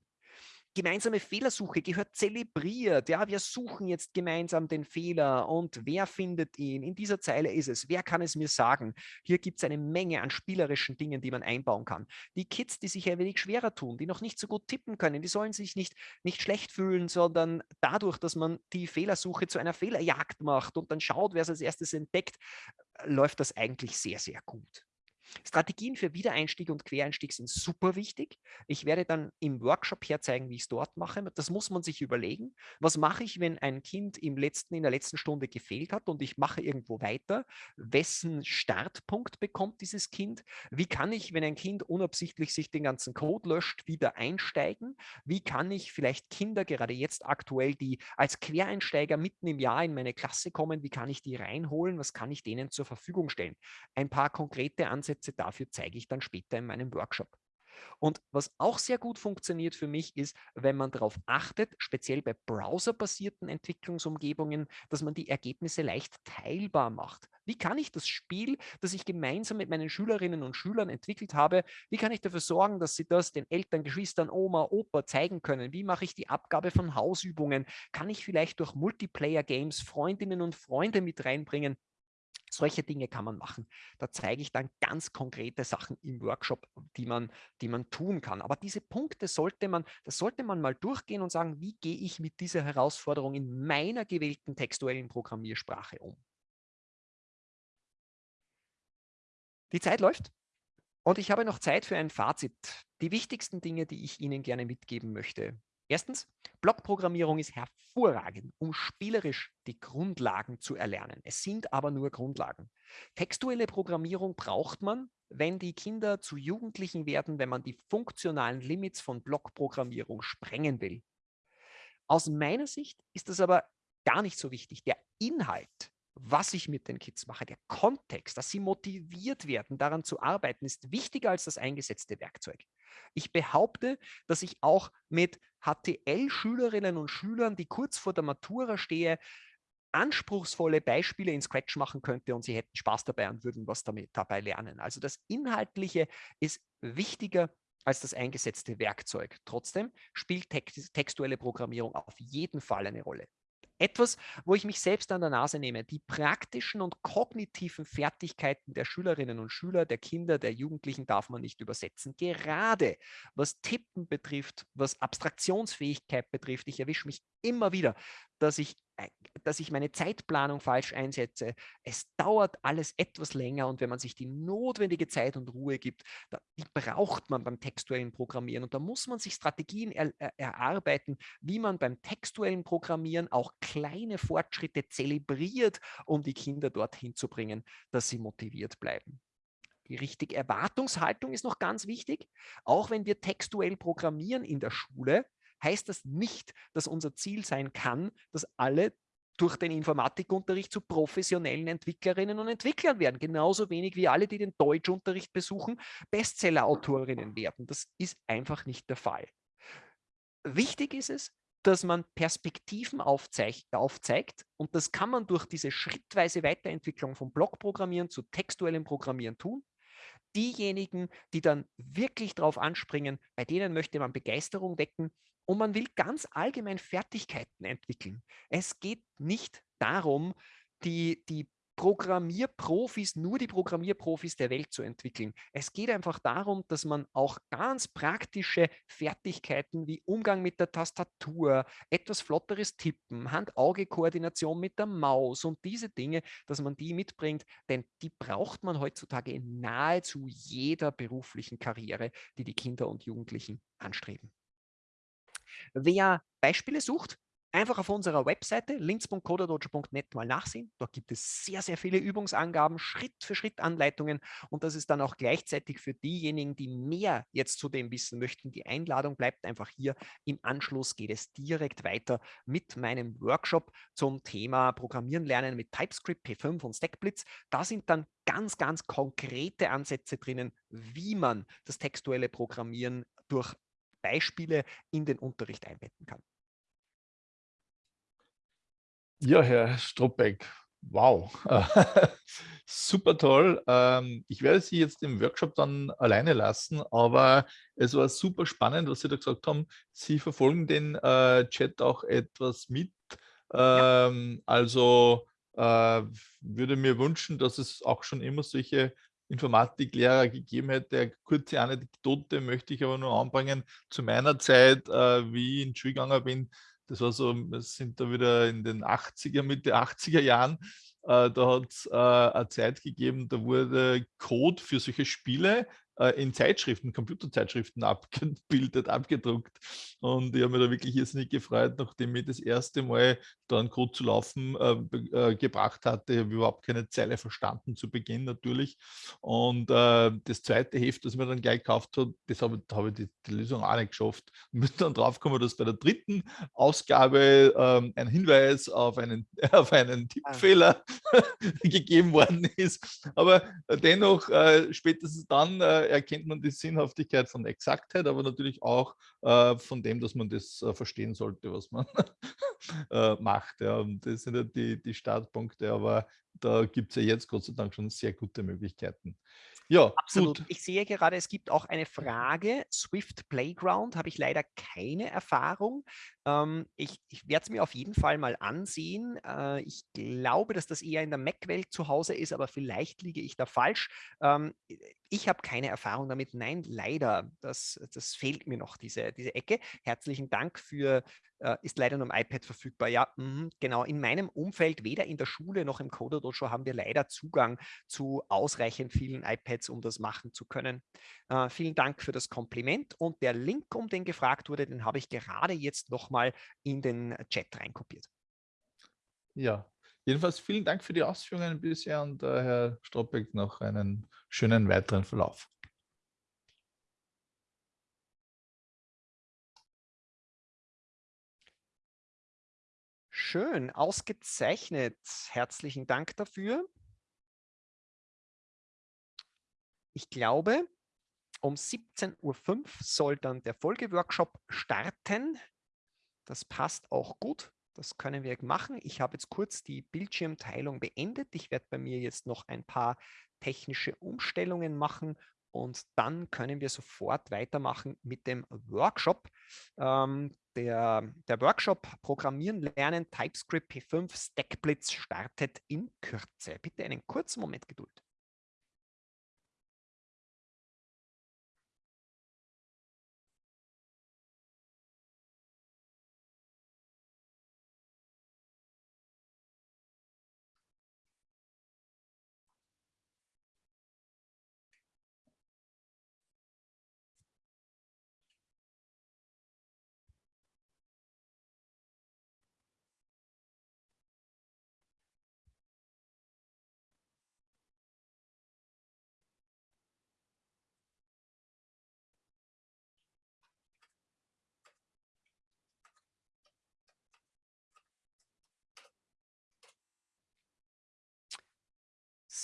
gemeinsame Fehlersuche gehört zelebriert. Ja, wir suchen jetzt gemeinsam den Fehler und wer findet ihn? In dieser Zeile ist es. Wer kann es mir sagen? Hier gibt es eine Menge an spielerischen Dingen, die man einbauen kann. Die Kids, die sich ein wenig schwerer tun, die noch nicht so gut tippen können, die sollen sich nicht, nicht schlecht fühlen, sondern dadurch, dass man die Fehlersuche zu einer Fehlerjagd macht und dann schaut, wer es als erstes entdeckt, läuft das eigentlich sehr, sehr gut. Strategien für Wiedereinstieg und Quereinstieg sind super wichtig. Ich werde dann im Workshop herzeigen, wie ich es dort mache. Das muss man sich überlegen. Was mache ich, wenn ein Kind im letzten, in der letzten Stunde gefehlt hat und ich mache irgendwo weiter? Wessen Startpunkt bekommt dieses Kind? Wie kann ich, wenn ein Kind unabsichtlich sich den ganzen Code löscht, wieder einsteigen? Wie kann ich vielleicht Kinder, gerade jetzt aktuell, die als Quereinsteiger mitten im Jahr in meine Klasse kommen, wie kann ich die reinholen? Was kann ich denen zur Verfügung stellen? Ein paar konkrete Ansätze Ansätze dafür zeige ich dann später in meinem Workshop. Und was auch sehr gut funktioniert für mich ist, wenn man darauf achtet, speziell bei browserbasierten Entwicklungsumgebungen, dass man die Ergebnisse leicht teilbar macht. Wie kann ich das Spiel, das ich gemeinsam mit meinen Schülerinnen und Schülern entwickelt habe, wie kann ich dafür sorgen, dass sie das den Eltern, Geschwistern, Oma, Opa zeigen können? Wie mache ich die Abgabe von Hausübungen? Kann ich vielleicht durch Multiplayer-Games Freundinnen und Freunde mit reinbringen? Solche Dinge kann man machen. Da zeige ich dann ganz konkrete Sachen im Workshop, die man, die man tun kann. Aber diese Punkte sollte man, das sollte man mal durchgehen und sagen, wie gehe ich mit dieser Herausforderung in meiner gewählten textuellen Programmiersprache um. Die Zeit läuft und ich habe noch Zeit für ein Fazit. Die wichtigsten Dinge, die ich Ihnen gerne mitgeben möchte. Erstens, Blockprogrammierung ist hervorragend, um spielerisch die Grundlagen zu erlernen. Es sind aber nur Grundlagen. Textuelle Programmierung braucht man, wenn die Kinder zu Jugendlichen werden, wenn man die funktionalen Limits von Blockprogrammierung sprengen will. Aus meiner Sicht ist das aber gar nicht so wichtig. Der Inhalt was ich mit den Kids mache, der Kontext, dass sie motiviert werden, daran zu arbeiten, ist wichtiger als das eingesetzte Werkzeug. Ich behaupte, dass ich auch mit HTL-Schülerinnen und Schülern, die kurz vor der Matura stehe, anspruchsvolle Beispiele in Scratch machen könnte und sie hätten Spaß dabei und würden was damit dabei lernen. Also das Inhaltliche ist wichtiger als das eingesetzte Werkzeug. Trotzdem spielt textuelle Programmierung auf jeden Fall eine Rolle. Etwas, wo ich mich selbst an der Nase nehme, die praktischen und kognitiven Fertigkeiten der Schülerinnen und Schüler, der Kinder, der Jugendlichen darf man nicht übersetzen. Gerade was Tippen betrifft, was Abstraktionsfähigkeit betrifft, ich erwische mich immer wieder, dass ich dass ich meine Zeitplanung falsch einsetze. Es dauert alles etwas länger und wenn man sich die notwendige Zeit und Ruhe gibt, die braucht man beim textuellen Programmieren und da muss man sich Strategien er, er, erarbeiten, wie man beim textuellen Programmieren auch kleine Fortschritte zelebriert, um die Kinder dorthin zu bringen, dass sie motiviert bleiben. Die richtige Erwartungshaltung ist noch ganz wichtig. Auch wenn wir textuell programmieren in der Schule, heißt das nicht, dass unser Ziel sein kann, dass alle durch den Informatikunterricht zu professionellen Entwicklerinnen und Entwicklern werden. Genauso wenig wie alle, die den Deutschunterricht besuchen, Bestseller-Autorinnen werden. Das ist einfach nicht der Fall. Wichtig ist es, dass man Perspektiven aufzeigt, und das kann man durch diese schrittweise Weiterentwicklung vom Blockprogrammieren zu textuellem Programmieren tun. Diejenigen, die dann wirklich darauf anspringen, bei denen möchte man Begeisterung wecken und man will ganz allgemein Fertigkeiten entwickeln. Es geht nicht darum, die, die Programmierprofis, nur die Programmierprofis der Welt zu entwickeln. Es geht einfach darum, dass man auch ganz praktische Fertigkeiten wie Umgang mit der Tastatur, etwas flotteres Tippen, Hand-Auge-Koordination mit der Maus und diese Dinge, dass man die mitbringt, denn die braucht man heutzutage in nahezu jeder beruflichen Karriere, die die Kinder und Jugendlichen anstreben. Wer Beispiele sucht, einfach auf unserer Webseite links.coderdojo.net mal nachsehen. Dort gibt es sehr, sehr viele Übungsangaben, Schritt für Schritt Anleitungen und das ist dann auch gleichzeitig für diejenigen, die mehr jetzt zu dem wissen möchten. Die Einladung bleibt einfach hier. Im Anschluss geht es direkt weiter mit meinem Workshop zum Thema Programmieren lernen mit TypeScript, P5 und StackBlitz. Da sind dann ganz, ganz konkrete Ansätze drinnen, wie man das textuelle Programmieren durch Beispiele in den Unterricht einbetten kann. Ja, Herr Stropbeck, wow, super toll. Ähm, ich werde Sie jetzt im Workshop dann alleine lassen, aber es war super spannend, was Sie da gesagt haben. Sie verfolgen den äh, Chat auch etwas mit. Ähm, also äh, würde mir wünschen, dass es auch schon immer solche Informatiklehrer gegeben hätte. Eine kurze Anekdote möchte ich aber nur anbringen. Zu meiner Zeit, äh, wie ich in die Schule gegangen bin, das war so, wir sind da wieder in den 80er, Mitte 80er Jahren, äh, da hat es äh, eine Zeit gegeben, da wurde Code für solche Spiele äh, in Zeitschriften, Computerzeitschriften abgebildet, abgedruckt. Und ich habe mich da wirklich jetzt nicht gefreut, nachdem ich das erste Mal da einen Code zu laufen äh, äh, gebracht hatte. Ich habe überhaupt keine Zeile verstanden zu Beginn natürlich. Und äh, das zweite Heft, das mir dann gleich gekauft hat, das habe, da habe ich die, die, Lösung auch nicht geschafft. Und bin dann draufgekommen, dass bei der dritten Ausgabe ähm, ein Hinweis auf einen, auf einen ah. Tippfehler gegeben worden ist. Aber dennoch, äh, spätestens dann äh, erkennt man die Sinnhaftigkeit von Exaktheit, aber natürlich auch äh, von dem, dass man das äh, verstehen sollte, was man äh, macht. Ja. Und das sind ja die, die Startpunkte, aber da gibt es ja jetzt Gott sei Dank schon sehr gute Möglichkeiten. Ja, absolut. Gut. Ich sehe gerade, es gibt auch eine Frage. Swift Playground habe ich leider keine Erfahrung. Ähm, ich, ich werde es mir auf jeden Fall mal ansehen. Äh, ich glaube, dass das eher in der Mac-Welt zu Hause ist, aber vielleicht liege ich da falsch. Ähm, ich habe keine Erfahrung damit. Nein, leider. Das, das fehlt mir noch, diese, diese Ecke. Herzlichen Dank für, äh, ist leider nur im iPad verfügbar. Ja, mh, genau. In meinem Umfeld, weder in der Schule noch im Coder Dojo, haben wir leider Zugang zu ausreichend vielen iPads, um das machen zu können. Äh, vielen Dank für das Kompliment und der Link, um den gefragt wurde, den habe ich gerade jetzt nochmal in den Chat reinkopiert. Ja, jedenfalls vielen Dank für die Ausführungen bisher und äh, Herr Stropbeck noch einen schönen weiteren Verlauf. Schön, ausgezeichnet. Herzlichen Dank dafür. Ich glaube, um 17.05 Uhr soll dann der Folgeworkshop starten. Das passt auch gut. Das können wir machen. Ich habe jetzt kurz die Bildschirmteilung beendet. Ich werde bei mir jetzt noch ein paar technische Umstellungen machen und dann können wir sofort weitermachen mit dem Workshop. Ähm, der, der, Workshop Programmieren lernen TypeScript P5 StackBlitz startet in Kürze. Bitte einen kurzen Moment Geduld.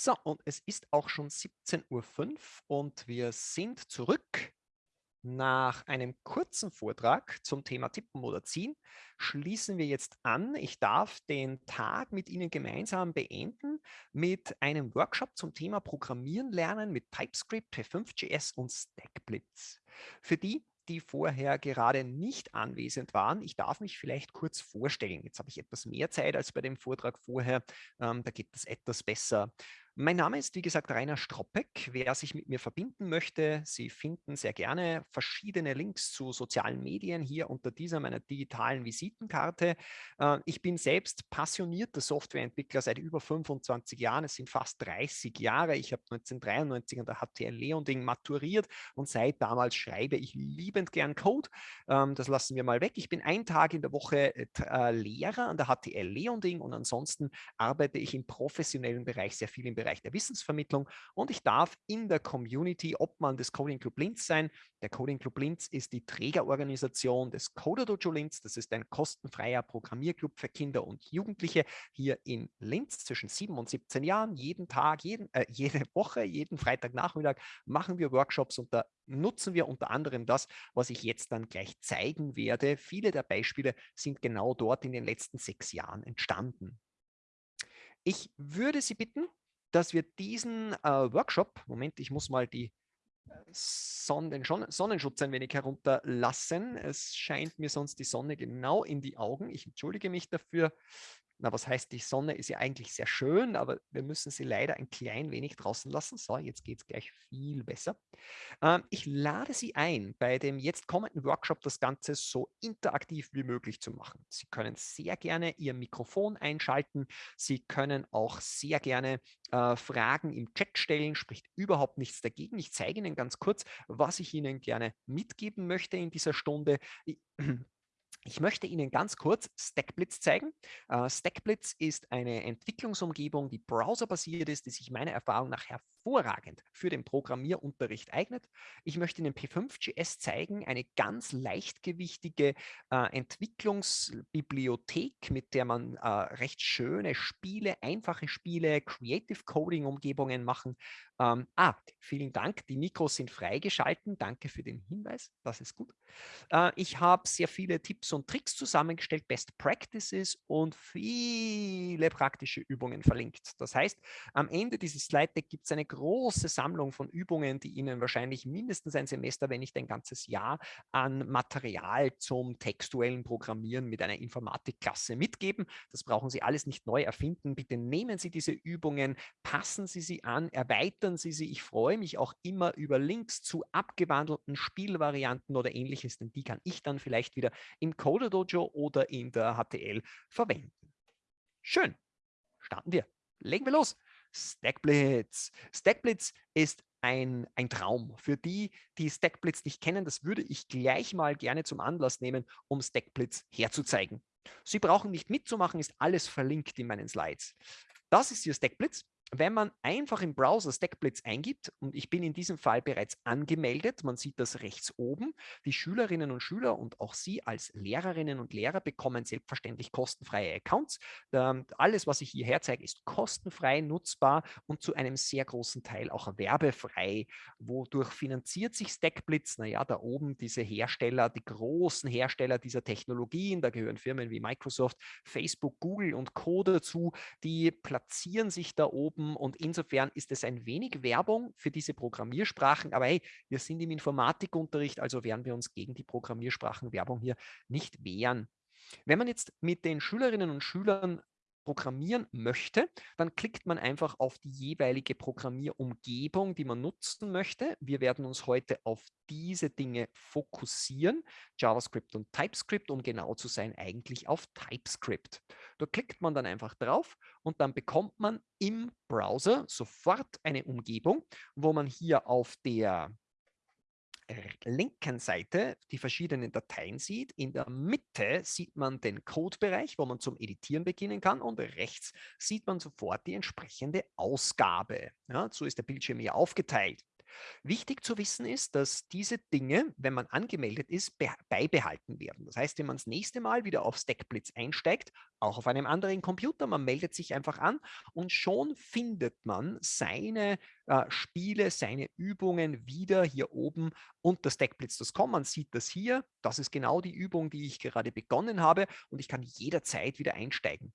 So, und es ist auch schon 17.05 Uhr und wir sind zurück nach einem kurzen Vortrag zum Thema Tippen oder Ziehen. Schließen wir jetzt an. Ich darf den Tag mit Ihnen gemeinsam beenden mit einem Workshop zum Thema Programmieren lernen mit TypeScript, P5.js und StackBlitz. Für die, die vorher gerade nicht anwesend waren. Ich darf mich vielleicht kurz vorstellen. Jetzt habe ich etwas mehr Zeit als bei dem Vortrag vorher. Ähm, da geht es etwas besser. Mein Name ist, wie gesagt, Rainer Stroppeck. Wer sich mit mir verbinden möchte, Sie finden sehr gerne verschiedene Links zu sozialen Medien hier unter dieser meiner digitalen Visitenkarte. Äh, ich bin selbst passionierter Softwareentwickler seit über 25 Jahren. Es sind fast 30 Jahre. Ich habe 1993 an der HTL Leonding maturiert und seit damals schreibe ich liebend gern Code. Ähm, das lassen wir mal weg. Ich bin einen Tag in der Woche äh, Lehrer an der HTL Leonding und ansonsten arbeite ich im professionellen Bereich sehr viel im Bereich Bereich der Wissensvermittlung und ich darf in der Community Obmann des Coding Club Linz sein. Der Coding Club Linz ist die Trägerorganisation des Coder Dojo Linz. Das ist ein kostenfreier Programmierclub für Kinder und Jugendliche hier in Linz zwischen 7 und 17 Jahren. Jeden Tag, jeden, äh, jede Woche, jeden Freitagnachmittag machen wir Workshops und da nutzen wir unter anderem das, was ich jetzt dann gleich zeigen werde. Viele der Beispiele sind genau dort in den letzten sechs Jahren entstanden. Ich würde Sie bitten, dass wir diesen äh, Workshop, Moment, ich muss mal die äh, Sonne, den Sonnenschutz ein wenig herunterlassen. Es scheint mir sonst die Sonne genau in die Augen. Ich entschuldige mich dafür. Na, was heißt, die Sonne ist ja eigentlich sehr schön, aber wir müssen sie leider ein klein wenig draußen lassen. So, jetzt geht es gleich viel besser. Ähm, ich lade Sie ein, bei dem jetzt kommenden Workshop das Ganze so interaktiv wie möglich zu machen. Sie können sehr gerne Ihr Mikrofon einschalten. Sie können auch sehr gerne äh, Fragen im Chat stellen, spricht überhaupt nichts dagegen. Ich zeige Ihnen ganz kurz, was ich Ihnen gerne mitgeben möchte in dieser Stunde. Ich möchte Ihnen ganz kurz StackBlitz zeigen. Uh, StackBlitz ist eine Entwicklungsumgebung, die browserbasiert ist, die sich meiner Erfahrung nach hervorragend für den Programmierunterricht eignet. Ich möchte Ihnen P5.js zeigen, eine ganz leichtgewichtige uh, Entwicklungsbibliothek, mit der man uh, recht schöne Spiele, einfache Spiele, Creative Coding Umgebungen machen. Ähm, ah, vielen Dank, die Mikros sind freigeschalten. Danke für den Hinweis, das ist gut. ich habe sehr viele Tipps und Tricks zusammengestellt, Best Practices und viele praktische Übungen verlinkt. Das heißt, am Ende dieses Slide Deck gibt es eine große Sammlung von Übungen, die Ihnen wahrscheinlich mindestens ein Semester, wenn nicht ein ganzes Jahr an Material zum textuellen Programmieren mit einer Informatikklasse mitgeben. Das brauchen Sie alles nicht neu erfinden. Bitte nehmen Sie diese Übungen, passen Sie sie an, erweitern Sie sie. Ich freue mich auch immer über Links zu abgewandelten Spielvarianten oder ähnliches, denn die kann ich dann vielleicht wieder im Coder Dojo oder in der HTL verwenden. Schön, starten wir. Legen wir los. Stackblitz. Stackblitz ist ein, ein Traum. Für die, die Stackblitz nicht kennen, das würde ich gleich mal gerne zum Anlass nehmen, um Stackblitz herzuzeigen. Sie brauchen nicht mitzumachen, ist alles verlinkt in meinen Slides. Das ist hier Stackblitz. Wenn man einfach im Browser StackBlitz eingibt, und ich bin in diesem Fall bereits angemeldet, man sieht das rechts oben, die Schülerinnen und Schüler und auch Sie als Lehrerinnen und Lehrer bekommen selbstverständlich kostenfreie Accounts. Alles, was ich hier herzeige, ist kostenfrei nutzbar und zu einem sehr großen Teil auch werbefrei. Wodurch finanziert sich StackBlitz? Naja, da oben diese Hersteller, die großen Hersteller dieser Technologien, da gehören Firmen wie Microsoft, Facebook, Google und Co. dazu, die platzieren sich da oben Gruppen und insofern ist es ein wenig Werbung für diese Programmiersprachen. Aber hey, wir sind im Informatikunterricht, also werden wir uns gegen die Programmiersprachenwerbung hier nicht wehren. Wenn man jetzt mit den Schülerinnen und Schülern programmieren möchte, dann klickt man einfach auf die jeweilige Programmierumgebung, die man nutzen möchte. Wir werden uns heute auf diese Dinge fokussieren, JavaScript und TypeScript, um genau zu sein, eigentlich auf TypeScript. Da klickt man dann einfach drauf und dann bekommt man im Browser sofort eine Umgebung, wo man hier auf der linken Seite die verschiedenen Dateien sieht. In der Mitte sieht man den Codebereich, wo man zum Editieren beginnen kann und rechts sieht man sofort die entsprechende Ausgabe. Ja, so ist der Bildschirm hier aufgeteilt. Wichtig zu wissen ist, dass diese Dinge, wenn man angemeldet ist, beibehalten werden. Das heißt, wenn man das nächste Mal wieder auf Stackblitz einsteigt, auch auf einem anderen Computer, man meldet sich einfach an und schon findet man seine äh, Spiele, seine Übungen wieder hier oben unter stackblitz.com. Man sieht das hier. Das ist genau die Übung, die ich gerade begonnen habe und ich kann jederzeit wieder einsteigen.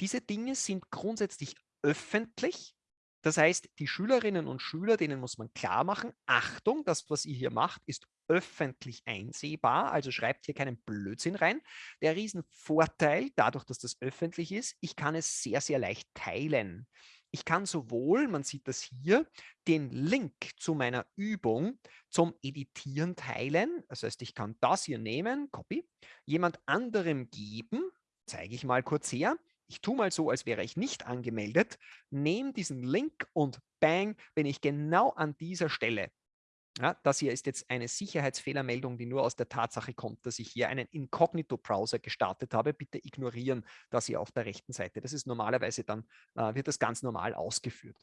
Diese Dinge sind grundsätzlich öffentlich das heißt, die Schülerinnen und Schüler, denen muss man klar machen, Achtung, das, was ihr hier macht, ist öffentlich einsehbar, also schreibt hier keinen Blödsinn rein. Der Riesenvorteil, dadurch, dass das öffentlich ist, ich kann es sehr, sehr leicht teilen. Ich kann sowohl, man sieht das hier, den Link zu meiner Übung zum Editieren teilen. Das heißt, ich kann das hier nehmen, Copy, jemand anderem geben, zeige ich mal kurz her, ich tue mal so, als wäre ich nicht angemeldet, nehme diesen Link und bang, bin ich genau an dieser Stelle. Ja, das hier ist jetzt eine Sicherheitsfehlermeldung, die nur aus der Tatsache kommt, dass ich hier einen Inkognito-Browser gestartet habe. Bitte ignorieren das hier auf der rechten Seite. Das ist normalerweise dann, äh, wird das ganz normal ausgeführt.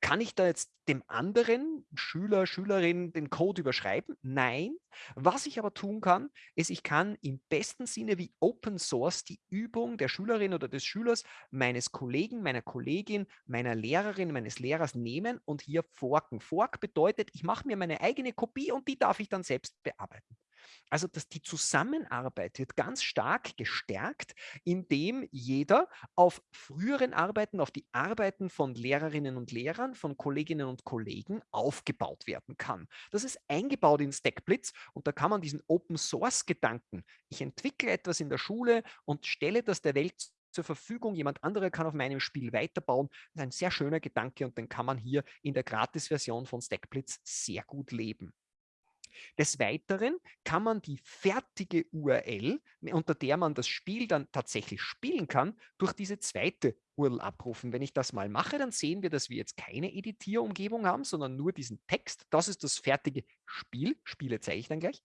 Kann ich da jetzt dem anderen Schüler, Schülerin den Code überschreiben? Nein. Was ich aber tun kann, ist, ich kann im besten Sinne wie Open Source die Übung der Schülerin oder des Schülers, meines Kollegen, meiner Kollegin, meiner Lehrerin, meines Lehrers nehmen und hier forken. Fork bedeutet, ich mache mir meine eigene Kopie und die darf ich dann selbst bearbeiten. Also dass die Zusammenarbeit wird ganz stark gestärkt, indem jeder auf früheren Arbeiten, auf die Arbeiten von Lehrerinnen und Lehrern, von Kolleginnen und Kollegen aufgebaut werden kann. Das ist eingebaut in StackBlitz und da kann man diesen Open-Source-Gedanken, ich entwickle etwas in der Schule und stelle das der Welt zur Verfügung. Jemand anderer kann auf meinem Spiel weiterbauen. Das ist ein sehr schöner Gedanke und den kann man hier in der Gratis-Version von StackBlitz sehr gut leben. Des Weiteren kann man die fertige URL, unter der man das Spiel dann tatsächlich spielen kann, durch diese zweite URL abrufen. Wenn ich das mal mache, dann sehen wir, dass wir jetzt keine Editierumgebung haben, sondern nur diesen Text. Das ist das fertige Spiel. Spiele zeige ich dann gleich.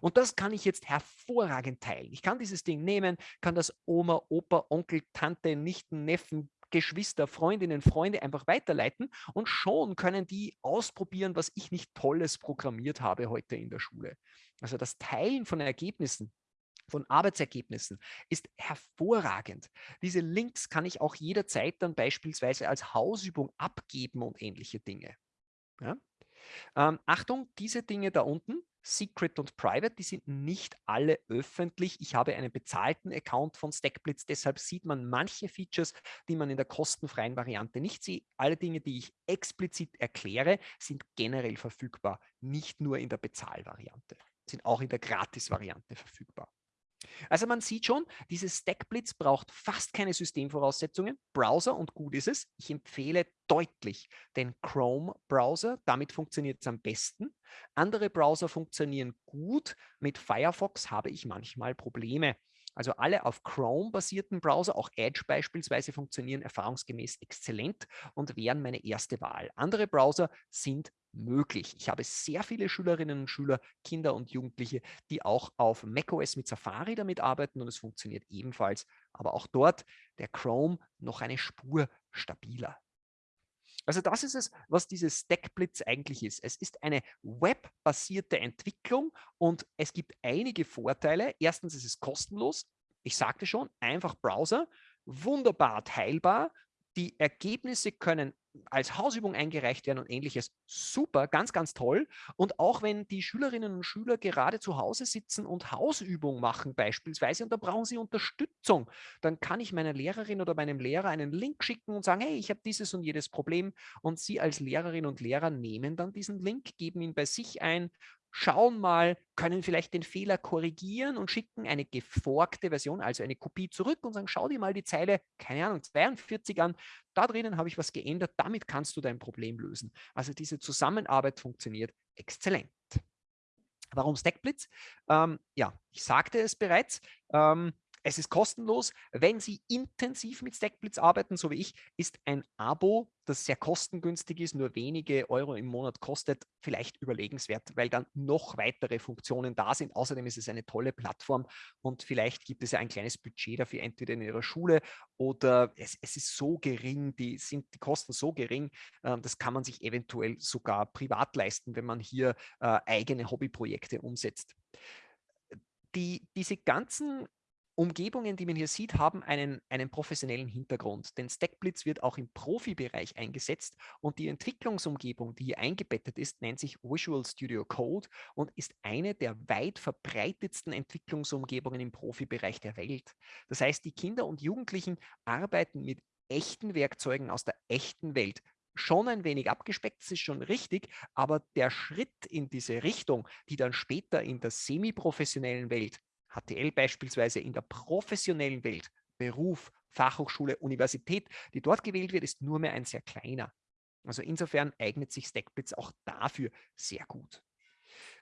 Und das kann ich jetzt hervorragend teilen. Ich kann dieses Ding nehmen, kann das Oma, Opa, Onkel, Tante, Nichten, Neffen, Geschwister, Freundinnen, Freunde einfach weiterleiten und schon können die ausprobieren, was ich nicht Tolles programmiert habe heute in der Schule. Also das Teilen von Ergebnissen von Arbeitsergebnissen ist hervorragend. Diese Links kann ich auch jederzeit dann beispielsweise als Hausübung abgeben und ähnliche Dinge. Ja? Ähm, Achtung, diese Dinge da unten Secret und Private, die sind nicht alle öffentlich. Ich habe einen bezahlten Account von Stackblitz, deshalb sieht man manche Features, die man in der kostenfreien Variante nicht sieht. Alle Dinge, die ich explizit erkläre, sind generell verfügbar, nicht nur in der Bezahlvariante, sind auch in der Gratis-Variante verfügbar. Also man sieht schon, dieses Stackblitz braucht fast keine Systemvoraussetzungen. Browser und gut ist es. Ich empfehle deutlich den Chrome-Browser. Damit funktioniert es am besten. Andere Browser funktionieren gut. Mit Firefox habe ich manchmal Probleme. Also alle auf Chrome basierten Browser, auch Edge beispielsweise, funktionieren erfahrungsgemäß exzellent und wären meine erste Wahl. Andere Browser sind möglich. Ich habe sehr viele Schülerinnen und Schüler, Kinder und Jugendliche, die auch auf macOS mit Safari damit arbeiten und es funktioniert ebenfalls. Aber auch dort der Chrome noch eine Spur stabiler. Also das ist es, was dieses Stackblitz eigentlich ist. Es ist eine webbasierte Entwicklung und es gibt einige Vorteile. Erstens ist es kostenlos. Ich sagte schon, einfach Browser, wunderbar teilbar. Die Ergebnisse können als Hausübung eingereicht werden und ähnliches. Super, ganz, ganz toll. Und auch wenn die Schülerinnen und Schüler gerade zu Hause sitzen und Hausübung machen beispielsweise und da brauchen sie Unterstützung, dann kann ich meiner Lehrerin oder meinem Lehrer einen Link schicken und sagen, hey, ich habe dieses und jedes Problem und sie als Lehrerin und Lehrer nehmen dann diesen Link, geben ihn bei sich ein schauen mal, können vielleicht den Fehler korrigieren und schicken eine geforkte Version, also eine Kopie zurück und sagen, schau dir mal die Zeile, keine Ahnung, 42 an, da drinnen habe ich was geändert, damit kannst du dein Problem lösen. Also diese Zusammenarbeit funktioniert exzellent. Warum Stackblitz? Ähm, ja, ich sagte es bereits, ähm, es ist kostenlos. Wenn Sie intensiv mit Stackblitz arbeiten, so wie ich, ist ein Abo, das sehr kostengünstig ist, nur wenige Euro im Monat kostet, vielleicht überlegenswert, weil dann noch weitere Funktionen da sind. Außerdem ist es eine tolle Plattform und vielleicht gibt es ja ein kleines Budget dafür, entweder in Ihrer Schule oder es, es ist so gering, die, sind die Kosten so gering, äh, das kann man sich eventuell sogar privat leisten, wenn man hier äh, eigene Hobbyprojekte umsetzt. Die, diese ganzen Umgebungen, die man hier sieht, haben einen, einen professionellen Hintergrund, denn Stackblitz wird auch im Profibereich eingesetzt und die Entwicklungsumgebung, die hier eingebettet ist, nennt sich Visual Studio Code und ist eine der weit verbreitetsten Entwicklungsumgebungen im Profibereich der Welt. Das heißt, die Kinder und Jugendlichen arbeiten mit echten Werkzeugen aus der echten Welt, schon ein wenig abgespeckt, das ist schon richtig, aber der Schritt in diese Richtung, die dann später in der semi-professionellen Welt HTL beispielsweise in der professionellen Welt, Beruf, Fachhochschule, Universität, die dort gewählt wird, ist nur mehr ein sehr kleiner. Also insofern eignet sich Stackblitz auch dafür sehr gut.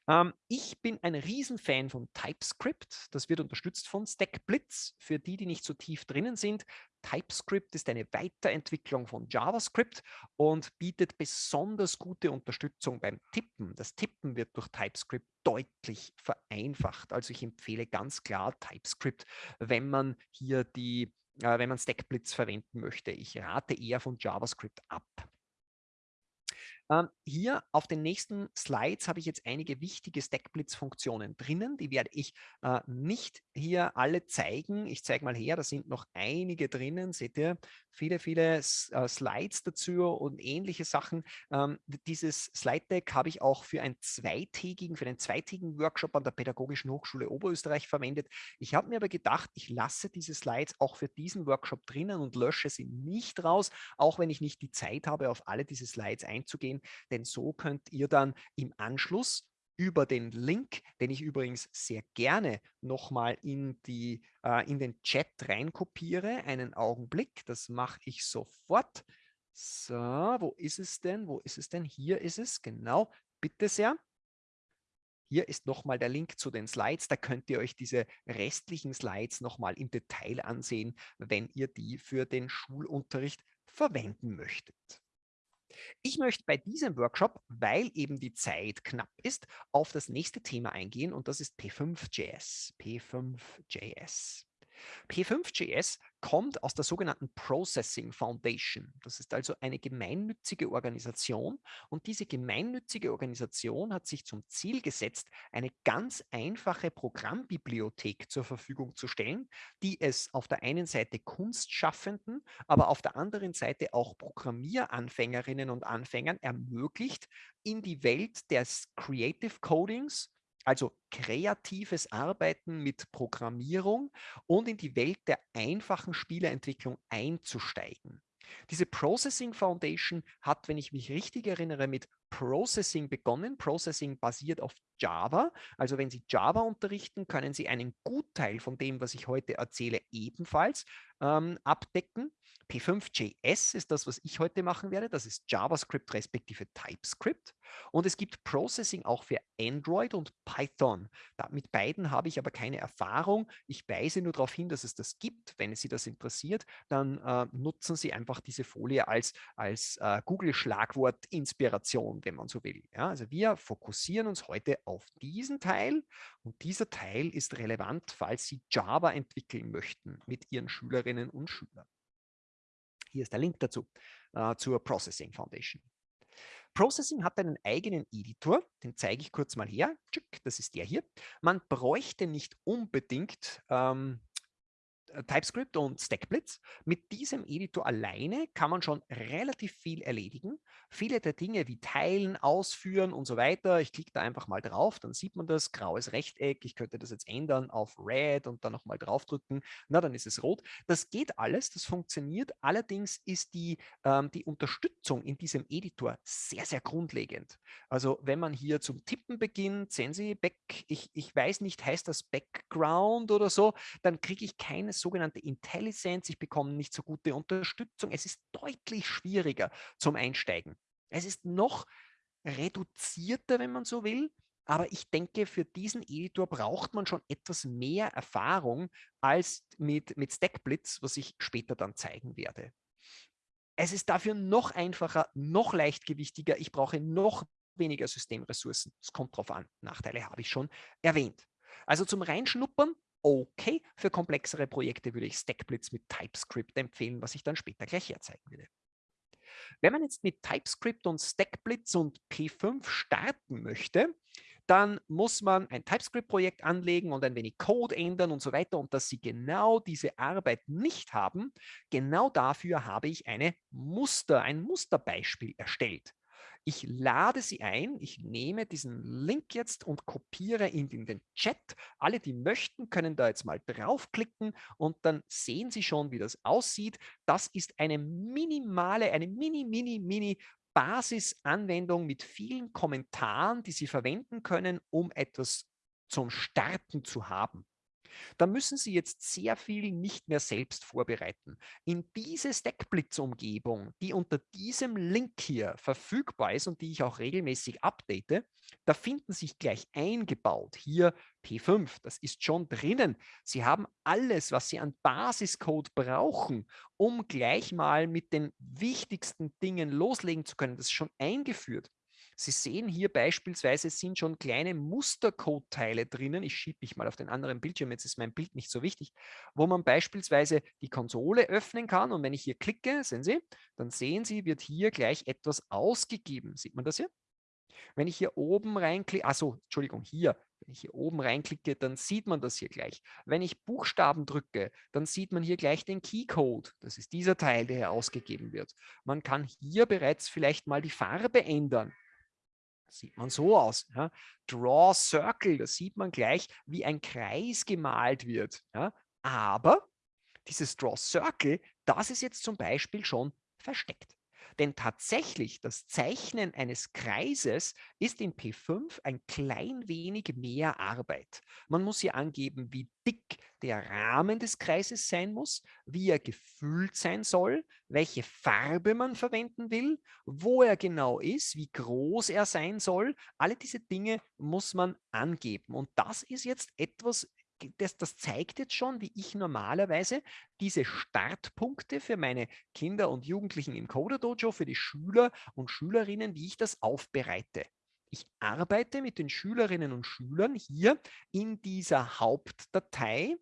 Ähm, ich bin ein Riesenfan von TypeScript. Das wird unterstützt von StackBlitz. Für die, die nicht so tief drinnen sind, TypeScript ist eine Weiterentwicklung von JavaScript und bietet besonders gute Unterstützung beim Tippen. Das Tippen wird durch TypeScript deutlich vereinfacht. Also ich empfehle ganz klar TypeScript, wenn man hier die, äh, wenn man StackBlitz verwenden möchte. Ich rate eher von JavaScript ab. Ähm, hier auf den nächsten Slides habe ich jetzt einige wichtige Stackblitz-Funktionen drinnen. Die werde ich äh, nicht hier alle zeigen. Ich zeige mal her, da sind noch einige drinnen. Seht ihr, viele, viele äh, Slides dazu und ähnliche Sachen. Ähm, dieses Slide-Deck habe ich auch für einen zweitägigen, für einen zweitägigen Workshop an der Pädagogischen Hochschule Oberösterreich verwendet. Ich habe mir aber gedacht, ich lasse diese Slides auch für diesen Workshop drinnen und lösche sie nicht raus, auch wenn ich nicht die Zeit habe, auf alle diese Slides einzugehen denn so könnt ihr dann im Anschluss über den Link, den ich übrigens sehr gerne nochmal in, äh, in den Chat reinkopiere, einen Augenblick, das mache ich sofort. So, wo ist es denn? Wo ist es denn? Hier ist es, genau, bitte sehr. Hier ist nochmal der Link zu den Slides. Da könnt ihr euch diese restlichen Slides nochmal im Detail ansehen, wenn ihr die für den Schulunterricht verwenden möchtet. Ich möchte bei diesem Workshop, weil eben die Zeit knapp ist, auf das nächste Thema eingehen und das ist P5.js. P5.js. P5.js kommt aus der sogenannten Processing Foundation. Das ist also eine gemeinnützige Organisation und diese gemeinnützige Organisation hat sich zum Ziel gesetzt, eine ganz einfache Programmbibliothek zur Verfügung zu stellen, die es auf der einen Seite Kunstschaffenden, aber auf der anderen Seite auch Programmieranfängerinnen und Anfängern ermöglicht, in die Welt des Creative Codings also kreatives Arbeiten mit Programmierung und in die Welt der einfachen Spieleentwicklung einzusteigen. Diese Processing Foundation hat, wenn ich mich richtig erinnere, mit Processing begonnen. Processing basiert auf Java. Also wenn Sie Java unterrichten, können Sie einen Gutteil von dem, was ich heute erzähle, ebenfalls ähm, abdecken. P5.js ist das, was ich heute machen werde. Das ist JavaScript respektive TypeScript. Und es gibt Processing auch für Android und Python. Da, mit beiden habe ich aber keine Erfahrung. Ich weise nur darauf hin, dass es das gibt. Wenn Sie das interessiert, dann äh, nutzen Sie einfach diese Folie als, als äh, Google-Schlagwort Inspiration, wenn man so will. Ja, also wir fokussieren uns heute auf diesen Teil und dieser Teil ist relevant, falls Sie Java entwickeln möchten mit Ihren Schülerinnen und Schülern. Hier ist der Link dazu, äh, zur Processing Foundation. Processing hat einen eigenen Editor, den zeige ich kurz mal her. Das ist der hier. Man bräuchte nicht unbedingt ähm, äh, TypeScript und StackBlitz. Mit diesem Editor alleine kann man schon relativ viel erledigen. Viele der Dinge wie Teilen, Ausführen und so weiter. Ich klicke da einfach mal drauf, dann sieht man das, graues Rechteck. Ich könnte das jetzt ändern auf Red und dann nochmal draufdrücken. Na, dann ist es rot. Das geht alles, das funktioniert. Allerdings ist die, ähm, die Unterstützung in diesem Editor sehr, sehr grundlegend. Also wenn man hier zum Tippen beginnt, sehen Sie, Back, ich, ich weiß nicht, heißt das Background oder so, dann kriege ich keine sogenannte Intelligence, ich bekomme nicht so gute Unterstützung. Es ist deutlich schwieriger zum Einsteigen. Es ist noch reduzierter, wenn man so will, aber ich denke, für diesen Editor braucht man schon etwas mehr Erfahrung als mit, mit Stackblitz, was ich später dann zeigen werde. Es ist dafür noch einfacher, noch leichtgewichtiger. Ich brauche noch weniger Systemressourcen. Es kommt darauf an. Nachteile habe ich schon erwähnt. Also zum Reinschnuppern okay. Für komplexere Projekte würde ich Stackblitz mit TypeScript empfehlen, was ich dann später gleich herzeigen würde. Wenn man jetzt mit TypeScript und Stackblitz und P5 starten möchte, dann muss man ein TypeScript-Projekt anlegen und ein wenig Code ändern und so weiter. Und dass Sie genau diese Arbeit nicht haben, genau dafür habe ich eine Muster, ein Musterbeispiel erstellt. Ich lade Sie ein, ich nehme diesen Link jetzt und kopiere ihn in den Chat. Alle, die möchten, können da jetzt mal draufklicken und dann sehen Sie schon, wie das aussieht. Das ist eine minimale, eine mini, mini, mini Basisanwendung mit vielen Kommentaren, die Sie verwenden können, um etwas zum Starten zu haben. Da müssen Sie jetzt sehr viel nicht mehr selbst vorbereiten. In diese Stackblitz-Umgebung, die unter diesem Link hier verfügbar ist und die ich auch regelmäßig update, da finden sich gleich eingebaut hier P5, das ist schon drinnen. Sie haben alles, was Sie an Basiscode brauchen, um gleich mal mit den wichtigsten Dingen loslegen zu können. Das ist schon eingeführt. Sie sehen hier beispielsweise sind schon kleine Mustercode-Teile drinnen. Ich schiebe mich mal auf den anderen Bildschirm, jetzt ist mein Bild nicht so wichtig, wo man beispielsweise die Konsole öffnen kann. Und wenn ich hier klicke, sehen Sie, dann sehen Sie, wird hier gleich etwas ausgegeben. Sieht man das hier? Wenn ich hier oben reinklicke, also Entschuldigung, hier, wenn ich hier oben reinklicke, dann sieht man das hier gleich. Wenn ich Buchstaben drücke, dann sieht man hier gleich den Keycode. Das ist dieser Teil, der hier ausgegeben wird. Man kann hier bereits vielleicht mal die Farbe ändern. Sieht man so aus. Ja. Draw Circle, da sieht man gleich, wie ein Kreis gemalt wird. Ja. Aber dieses Draw Circle, das ist jetzt zum Beispiel schon versteckt. Denn tatsächlich, das Zeichnen eines Kreises ist in P5 ein klein wenig mehr Arbeit. Man muss hier angeben, wie dick der Rahmen des Kreises sein muss, wie er gefüllt sein soll, welche Farbe man verwenden will, wo er genau ist, wie groß er sein soll. Alle diese Dinge muss man angeben. Und das ist jetzt etwas das, das zeigt jetzt schon, wie ich normalerweise diese Startpunkte für meine Kinder und Jugendlichen im Coder Dojo, für die Schüler und Schülerinnen, wie ich das aufbereite. Ich arbeite mit den Schülerinnen und Schülern hier in dieser Hauptdatei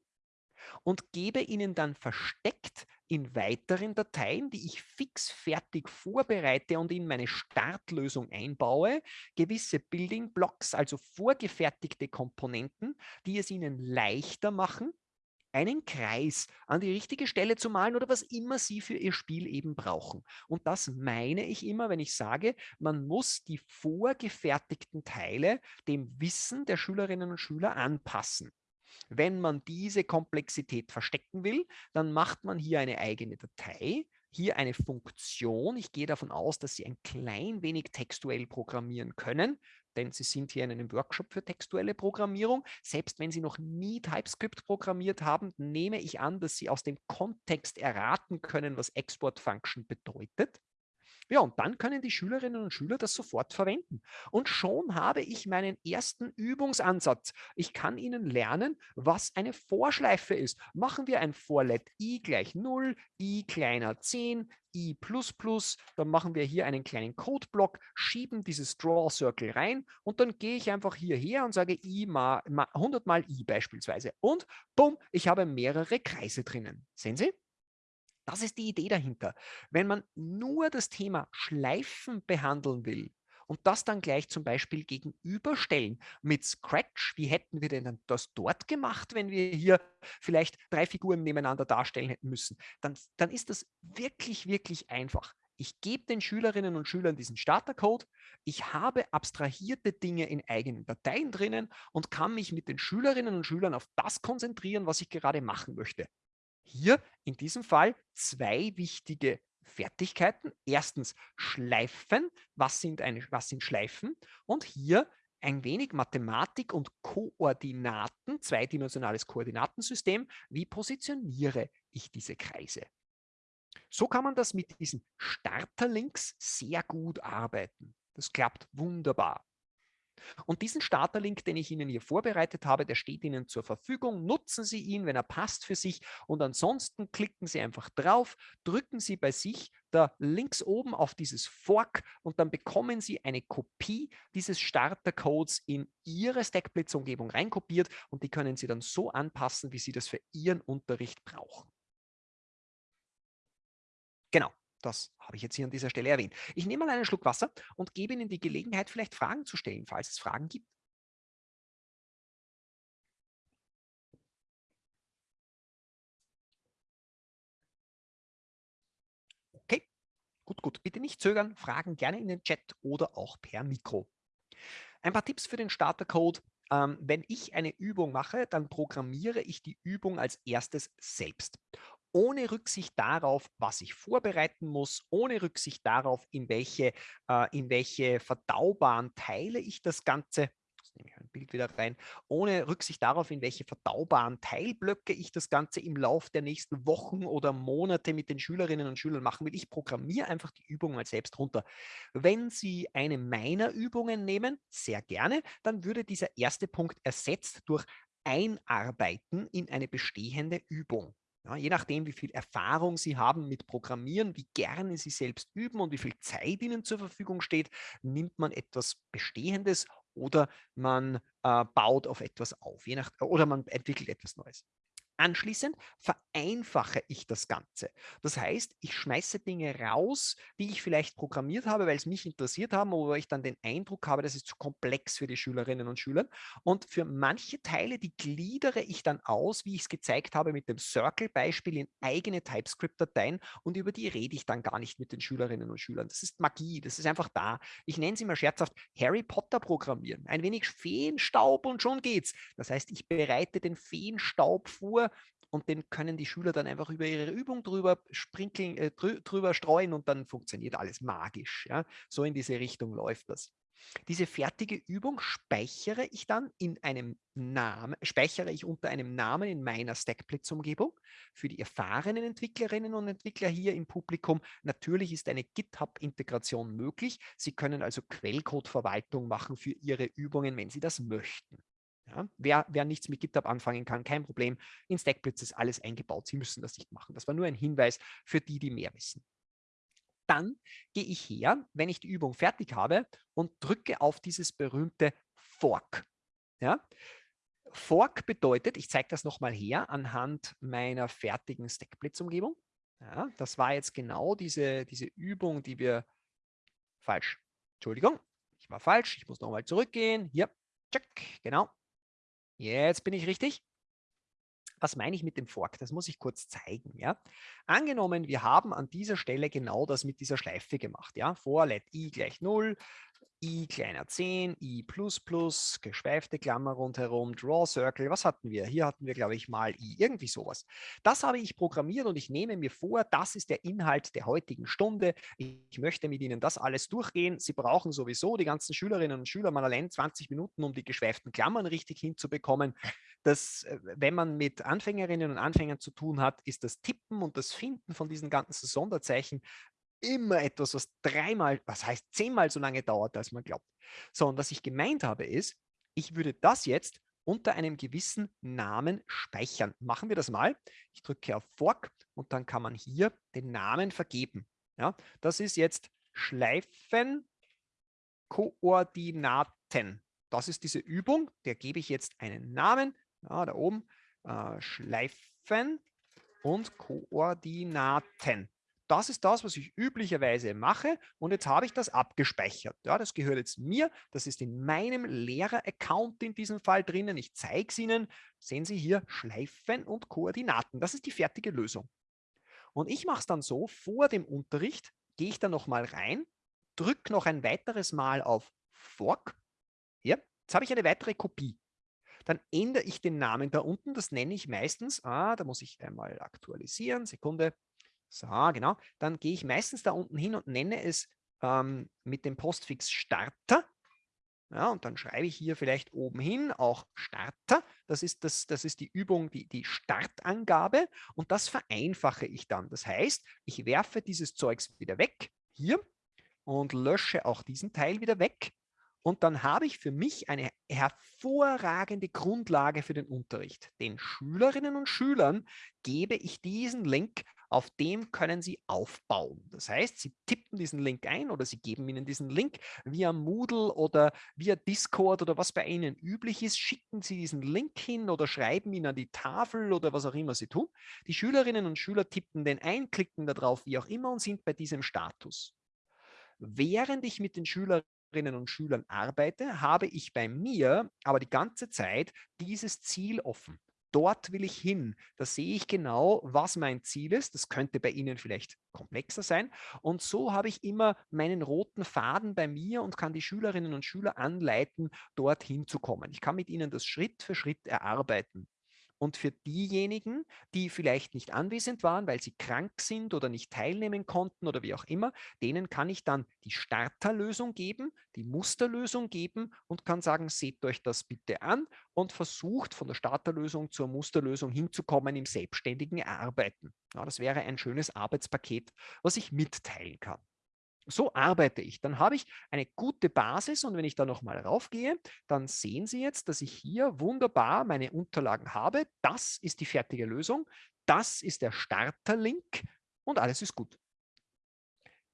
und gebe ihnen dann versteckt in weiteren Dateien, die ich fix fertig vorbereite und in meine Startlösung einbaue, gewisse Building Blocks, also vorgefertigte Komponenten, die es ihnen leichter machen, einen Kreis an die richtige Stelle zu malen oder was immer Sie für Ihr Spiel eben brauchen. Und das meine ich immer, wenn ich sage, man muss die vorgefertigten Teile dem Wissen der Schülerinnen und Schüler anpassen. Wenn man diese Komplexität verstecken will, dann macht man hier eine eigene Datei, hier eine Funktion. Ich gehe davon aus, dass Sie ein klein wenig textuell programmieren können, denn Sie sind hier in einem Workshop für textuelle Programmierung. Selbst wenn Sie noch nie TypeScript programmiert haben, nehme ich an, dass Sie aus dem Kontext erraten können, was Export Function bedeutet. Ja, und dann können die Schülerinnen und Schüler das sofort verwenden. Und schon habe ich meinen ersten Übungsansatz. Ich kann Ihnen lernen, was eine Vorschleife ist. Machen wir ein For-Let i gleich 0, i kleiner 10, i++, dann machen wir hier einen kleinen Codeblock, schieben dieses Draw Circle rein und dann gehe ich einfach hierher und sage i mal, mal 100 mal i beispielsweise. Und bumm, ich habe mehrere Kreise drinnen. Sehen Sie? Das ist die Idee dahinter. Wenn man nur das Thema Schleifen behandeln will und das dann gleich zum Beispiel gegenüberstellen mit Scratch, wie hätten wir denn das dort gemacht, wenn wir hier vielleicht drei Figuren nebeneinander darstellen hätten müssen, dann, dann ist das wirklich, wirklich einfach. Ich gebe den Schülerinnen und Schülern diesen Startercode. Ich habe abstrahierte Dinge in eigenen Dateien drinnen und kann mich mit den Schülerinnen und Schülern auf das konzentrieren, was ich gerade machen möchte. Hier in diesem Fall zwei wichtige Fertigkeiten. Erstens Schleifen. Was sind, eine, was sind Schleifen? Und hier ein wenig Mathematik und Koordinaten, zweidimensionales Koordinatensystem. Wie positioniere ich diese Kreise? So kann man das mit diesen Starterlinks sehr gut arbeiten. Das klappt wunderbar. Und diesen Starterlink, den ich Ihnen hier vorbereitet habe, der steht Ihnen zur Verfügung. Nutzen Sie ihn, wenn er passt für sich. Und ansonsten klicken Sie einfach drauf, drücken Sie bei sich da links oben auf dieses Fork und dann bekommen Sie eine Kopie dieses Startercodes in Ihre Stackblitz-Umgebung reinkopiert und die können Sie dann so anpassen, wie Sie das für Ihren Unterricht brauchen. Genau, das habe ich jetzt hier an dieser Stelle erwähnt. Ich nehme mal einen Schluck Wasser und gebe Ihnen die Gelegenheit, vielleicht Fragen zu stellen, falls es Fragen gibt. Okay, gut, gut. Bitte nicht zögern, Fragen gerne in den Chat oder auch per Mikro. Ein paar Tipps für den Startercode. Ähm, wenn ich eine Übung mache, dann programmiere ich die Übung als erstes selbst ohne Rücksicht darauf, was ich vorbereiten muss, ohne Rücksicht darauf, in welche, äh, in welche verdaubaren Teile ich das Ganze nehme ich ein Bild wieder rein, ohne Rücksicht darauf, in welche verdaubaren Teilblöcke ich das Ganze im Laufe der nächsten Wochen oder Monate mit den Schülerinnen und Schülern machen will. Ich programmiere einfach die Übung mal selbst runter. Wenn Sie eine meiner Übungen nehmen, sehr gerne, dann würde dieser erste Punkt ersetzt durch Einarbeiten in eine bestehende Übung. Ja, je nachdem, wie viel Erfahrung Sie haben mit Programmieren, wie gerne Sie selbst üben und wie viel Zeit Ihnen zur Verfügung steht, nimmt man etwas Bestehendes oder man äh, baut auf etwas auf, je nach, oder man entwickelt etwas Neues. Anschließend vereinfache ich das Ganze. Das heißt, ich schmeiße Dinge raus, die ich vielleicht programmiert habe, weil es mich interessiert haben, aber ich dann den Eindruck habe, das ist zu komplex für die Schülerinnen und Schüler. Und für manche Teile, die gliedere ich dann aus, wie ich es gezeigt habe mit dem Circle-Beispiel in eigene TypeScript-Dateien und über die rede ich dann gar nicht mit den Schülerinnen und Schülern. Das ist Magie, das ist einfach da. Ich nenne sie mal scherzhaft Harry Potter programmieren. Ein wenig Feenstaub und schon geht's. Das heißt, ich bereite den Feenstaub vor, und den können die Schüler dann einfach über ihre Übung drüber sprinkeln, äh, drüber streuen und dann funktioniert alles magisch. Ja? So in diese Richtung läuft das. Diese fertige Übung speichere ich dann in einem Namen, speichere ich unter einem Namen in meiner Stackblitz-Umgebung. Für die erfahrenen Entwicklerinnen und Entwickler hier im Publikum, natürlich ist eine GitHub-Integration möglich. Sie können also Quellcode-Verwaltung machen für Ihre Übungen, wenn Sie das möchten. Ja, wer, wer nichts mit GitHub anfangen kann, kein Problem. In Stackblitz ist alles eingebaut. Sie müssen das nicht machen. Das war nur ein Hinweis für die, die mehr wissen. Dann gehe ich her, wenn ich die Übung fertig habe und drücke auf dieses berühmte Fork. Ja? Fork bedeutet, ich zeige das nochmal her anhand meiner fertigen Stackblitz-Umgebung. Ja, das war jetzt genau diese, diese Übung, die wir falsch. Entschuldigung, ich war falsch. Ich muss nochmal zurückgehen. Hier, check, genau. Jetzt bin ich richtig. Was meine ich mit dem Fork? Das muss ich kurz zeigen. Ja? Angenommen, wir haben an dieser Stelle genau das mit dieser Schleife gemacht. Ja? For let i gleich 0, i kleiner 10, i geschweifte Klammer rundherum, Draw Circle, was hatten wir? Hier hatten wir, glaube ich, mal i, irgendwie sowas. Das habe ich programmiert und ich nehme mir vor, das ist der Inhalt der heutigen Stunde. Ich möchte mit Ihnen das alles durchgehen. Sie brauchen sowieso, die ganzen Schülerinnen und Schüler, mal allein 20 Minuten, um die geschweiften Klammern richtig hinzubekommen. Das, äh, wenn man mit Anfängerinnen und Anfängern zu tun hat, ist das Tippen und das Finden von diesen ganzen Sonderzeichen immer etwas, was dreimal, was heißt zehnmal so lange dauert, als man glaubt. So, und was ich gemeint habe ist, ich würde das jetzt unter einem gewissen Namen speichern. Machen wir das mal. Ich drücke auf Fork und dann kann man hier den Namen vergeben. Ja, das ist jetzt Schleifenkoordinaten. Das ist diese Übung, der gebe ich jetzt einen Namen, ja, da oben, äh, Schleifen und Koordinaten. Das ist das, was ich üblicherweise mache und jetzt habe ich das abgespeichert. Ja, das gehört jetzt mir, das ist in meinem Lehrer-Account in diesem Fall drinnen. Ich zeige es Ihnen. Sehen Sie hier Schleifen und Koordinaten. Das ist die fertige Lösung. Und ich mache es dann so, vor dem Unterricht gehe ich dann nochmal rein, drücke noch ein weiteres Mal auf Fork. Hier, jetzt habe ich eine weitere Kopie. Dann ändere ich den Namen da unten, das nenne ich meistens, ah, da muss ich einmal aktualisieren, Sekunde, so, genau. Dann gehe ich meistens da unten hin und nenne es ähm, mit dem Postfix Starter. Ja, und dann schreibe ich hier vielleicht oben hin auch Starter. Das ist, das, das ist die Übung, die, die Startangabe. Und das vereinfache ich dann. Das heißt, ich werfe dieses Zeugs wieder weg, hier, und lösche auch diesen Teil wieder weg. Und dann habe ich für mich eine hervorragende Grundlage für den Unterricht. Den Schülerinnen und Schülern gebe ich diesen Link auf dem können Sie aufbauen. Das heißt, Sie tippen diesen Link ein oder Sie geben Ihnen diesen Link via Moodle oder via Discord oder was bei Ihnen üblich ist, schicken Sie diesen Link hin oder schreiben ihn an die Tafel oder was auch immer Sie tun. Die Schülerinnen und Schüler tippen den ein, klicken darauf, wie auch immer und sind bei diesem Status. Während ich mit den Schülerinnen und Schülern arbeite, habe ich bei mir aber die ganze Zeit dieses Ziel offen dort will ich hin. Da sehe ich genau, was mein Ziel ist. Das könnte bei Ihnen vielleicht komplexer sein. Und so habe ich immer meinen roten Faden bei mir und kann die Schülerinnen und Schüler anleiten, dorthin zu kommen. Ich kann mit ihnen das Schritt für Schritt erarbeiten. Und für diejenigen, die vielleicht nicht anwesend waren, weil sie krank sind oder nicht teilnehmen konnten oder wie auch immer, denen kann ich dann die Starterlösung geben, die Musterlösung geben und kann sagen, seht euch das bitte an und versucht von der Starterlösung zur Musterlösung hinzukommen im selbstständigen Arbeiten. Ja, das wäre ein schönes Arbeitspaket, was ich mitteilen kann. So arbeite ich. Dann habe ich eine gute Basis und wenn ich da nochmal raufgehe, dann sehen Sie jetzt, dass ich hier wunderbar meine Unterlagen habe. Das ist die fertige Lösung. Das ist der Starterlink und alles ist gut.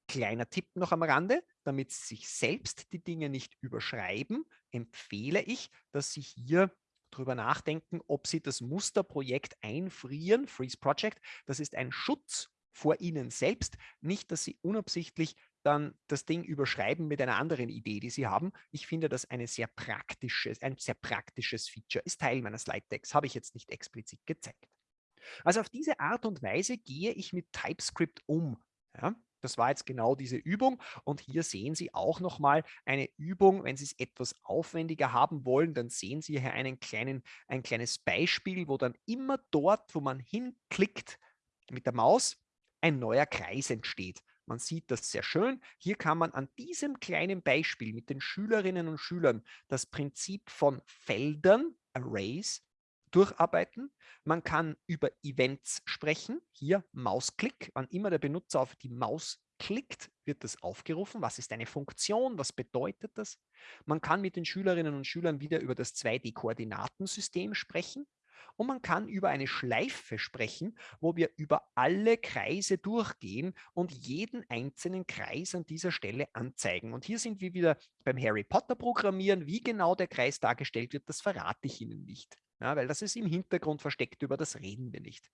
Kleiner Tipp noch am Rande, damit Sie sich selbst die Dinge nicht überschreiben, empfehle ich, dass Sie hier darüber nachdenken, ob Sie das Musterprojekt einfrieren, Freeze Project. Das ist ein Schutz vor Ihnen selbst, nicht, dass Sie unabsichtlich dann das Ding überschreiben mit einer anderen Idee, die Sie haben. Ich finde das eine sehr praktisches, ein sehr praktisches Feature, ist Teil meiner Slide-Decks, habe ich jetzt nicht explizit gezeigt. Also auf diese Art und Weise gehe ich mit TypeScript um. Ja, das war jetzt genau diese Übung und hier sehen Sie auch nochmal eine Übung, wenn Sie es etwas aufwendiger haben wollen, dann sehen Sie hier einen kleinen, ein kleines Beispiel, wo dann immer dort, wo man hinklickt mit der Maus, ein neuer Kreis entsteht. Man sieht das sehr schön. Hier kann man an diesem kleinen Beispiel mit den Schülerinnen und Schülern das Prinzip von Feldern, Arrays, durcharbeiten. Man kann über Events sprechen. Hier Mausklick. Wann immer der Benutzer auf die Maus klickt, wird das aufgerufen. Was ist eine Funktion? Was bedeutet das? Man kann mit den Schülerinnen und Schülern wieder über das 2D-Koordinatensystem sprechen. Und man kann über eine Schleife sprechen, wo wir über alle Kreise durchgehen und jeden einzelnen Kreis an dieser Stelle anzeigen. Und hier sind wir wieder beim Harry Potter Programmieren. Wie genau der Kreis dargestellt wird, das verrate ich Ihnen nicht, ja, weil das ist im Hintergrund versteckt, über das reden wir nicht.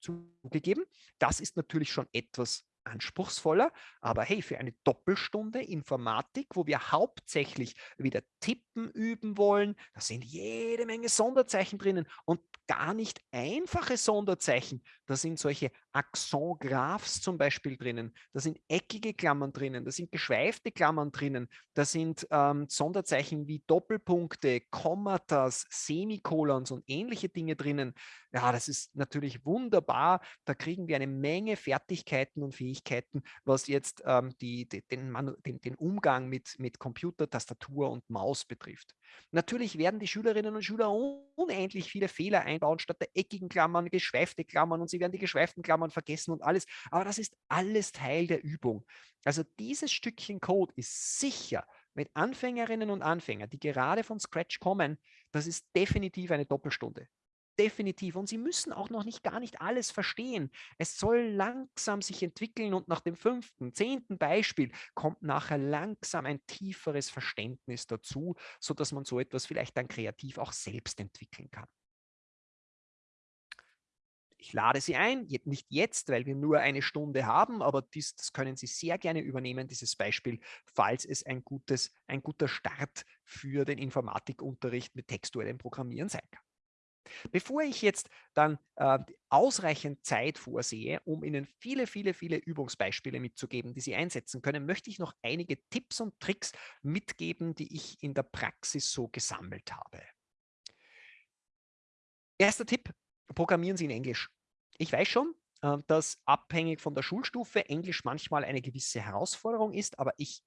Zugegeben, das ist natürlich schon etwas anspruchsvoller, aber hey, für eine Doppelstunde Informatik, wo wir hauptsächlich wieder tippen üben wollen, da sind jede Menge Sonderzeichen drinnen und gar nicht einfache Sonderzeichen. Da sind solche Accent-Graphs zum Beispiel drinnen, da sind eckige Klammern drinnen, da sind geschweifte Klammern drinnen, da sind ähm, Sonderzeichen wie Doppelpunkte, Kommatas, Semikolons und ähnliche Dinge drinnen. Ja, das ist natürlich wunderbar. Da kriegen wir eine Menge Fertigkeiten und Fähigkeiten, was jetzt ähm, die, die, den, den, den Umgang mit, mit Computer, Tastatur und Maus betrifft. Natürlich werden die Schülerinnen und Schüler unendlich viele Fehler einbauen, statt der eckigen Klammern geschweifte Klammern und sie werden die geschweiften Klammern vergessen und alles. Aber das ist alles Teil der Übung. Also dieses Stückchen Code ist sicher mit Anfängerinnen und Anfängern, die gerade von Scratch kommen, das ist definitiv eine Doppelstunde. Definitiv. Und Sie müssen auch noch nicht gar nicht alles verstehen. Es soll langsam sich entwickeln und nach dem fünften, zehnten Beispiel kommt nachher langsam ein tieferes Verständnis dazu, sodass man so etwas vielleicht dann kreativ auch selbst entwickeln kann. Ich lade Sie ein, nicht jetzt, weil wir nur eine Stunde haben, aber dies, das können Sie sehr gerne übernehmen, dieses Beispiel, falls es ein, gutes, ein guter Start für den Informatikunterricht mit textuellem Programmieren sein kann. Bevor ich jetzt dann äh, ausreichend Zeit vorsehe, um Ihnen viele, viele, viele Übungsbeispiele mitzugeben, die Sie einsetzen können, möchte ich noch einige Tipps und Tricks mitgeben, die ich in der Praxis so gesammelt habe. Erster Tipp, programmieren Sie in Englisch. Ich weiß schon, äh, dass abhängig von der Schulstufe Englisch manchmal eine gewisse Herausforderung ist, aber ich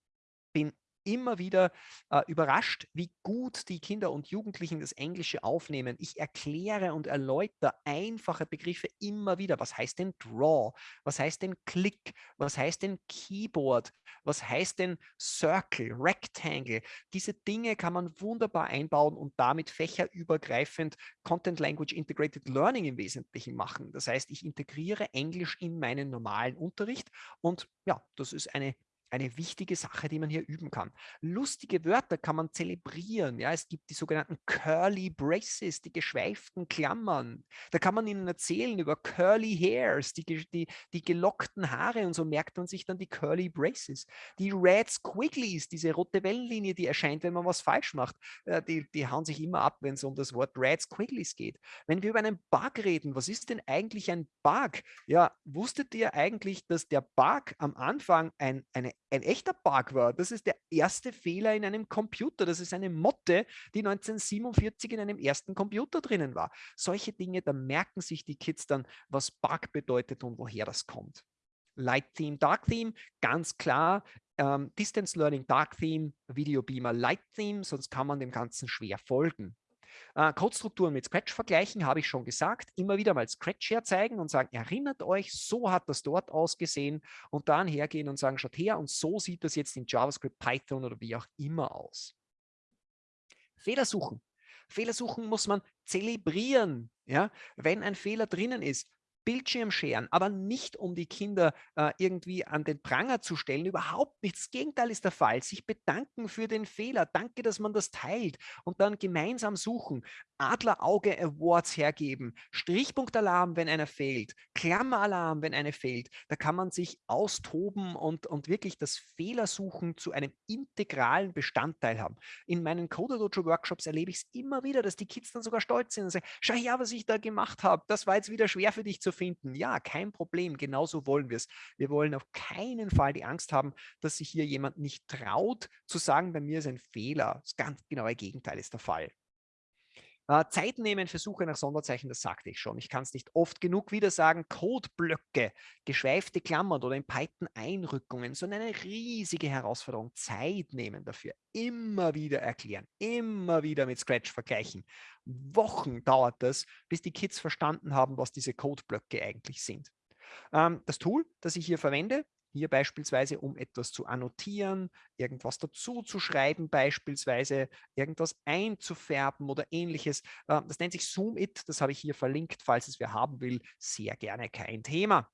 bin immer wieder äh, überrascht, wie gut die Kinder und Jugendlichen das Englische aufnehmen. Ich erkläre und erläutere einfache Begriffe immer wieder. Was heißt denn Draw? Was heißt denn Click? Was heißt denn Keyboard? Was heißt denn Circle, Rectangle? Diese Dinge kann man wunderbar einbauen und damit fächerübergreifend Content Language Integrated Learning im Wesentlichen machen. Das heißt, ich integriere Englisch in meinen normalen Unterricht und ja, das ist eine eine wichtige Sache, die man hier üben kann. Lustige Wörter kann man zelebrieren. Ja, es gibt die sogenannten Curly Braces, die geschweiften Klammern. Da kann man ihnen erzählen über Curly Hairs, die, die, die gelockten Haare und so merkt man sich dann die Curly Braces. Die Red Squigglies, diese rote Wellenlinie, die erscheint, wenn man was falsch macht, äh, die, die hauen sich immer ab, wenn es um das Wort Red Squigglies geht. Wenn wir über einen Bug reden, was ist denn eigentlich ein Bug? Ja, wusstet ihr eigentlich, dass der Bug am Anfang ein, eine ein echter Bug war. Das ist der erste Fehler in einem Computer. Das ist eine Motte, die 1947 in einem ersten Computer drinnen war. Solche Dinge, da merken sich die Kids dann, was Bug bedeutet und woher das kommt. Light Theme, Dark Theme, ganz klar. Ähm, Distance Learning, Dark Theme, Video Beamer, Light Theme, sonst kann man dem Ganzen schwer folgen. Äh, Codestrukturen mit Scratch vergleichen, habe ich schon gesagt. Immer wieder mal Scratch herzeigen und sagen, erinnert euch, so hat das dort ausgesehen und dann hergehen und sagen, schaut her und so sieht das jetzt in JavaScript, Python oder wie auch immer aus. Fehler suchen. Fehler suchen muss man zelebrieren. Ja? Wenn ein Fehler drinnen ist, Bildschirm scheren, aber nicht um die Kinder äh, irgendwie an den Pranger zu stellen. Überhaupt nicht. Das Gegenteil ist der Fall. Sich bedanken für den Fehler. Danke, dass man das teilt und dann gemeinsam suchen. Adlerauge Awards hergeben, Strichpunktalarm, wenn einer fehlt, Klammeralarm, wenn eine fehlt. Da kann man sich austoben und, und wirklich das Fehlersuchen zu einem integralen Bestandteil haben. In meinen Coder Dojo Workshops erlebe ich es immer wieder, dass die Kids dann sogar stolz sind und sagen, schau her, was ich da gemacht habe. Das war jetzt wieder schwer für dich zu finden. Ja, kein Problem. Genauso wollen wir es. Wir wollen auf keinen Fall die Angst haben, dass sich hier jemand nicht traut zu sagen, bei mir ist ein Fehler. Das ganz genaue Gegenteil ist der Fall. Äh, Zeit nehmen für Suche nach Sonderzeichen, das sagte ich schon. Ich kann es nicht oft genug wieder sagen. Codeblöcke, geschweifte Klammern oder in Python Einrückungen, sondern eine riesige Herausforderung. Zeit nehmen dafür. Immer wieder erklären, immer wieder mit Scratch vergleichen. Wochen dauert das, bis die Kids verstanden haben, was diese Codeblöcke eigentlich sind. Ähm, das Tool, das ich hier verwende, hier beispielsweise, um etwas zu annotieren, irgendwas dazu zu schreiben, beispielsweise irgendwas einzufärben oder ähnliches. Äh, das nennt sich Zoom-It, das habe ich hier verlinkt, falls es wer haben will, sehr gerne kein Thema.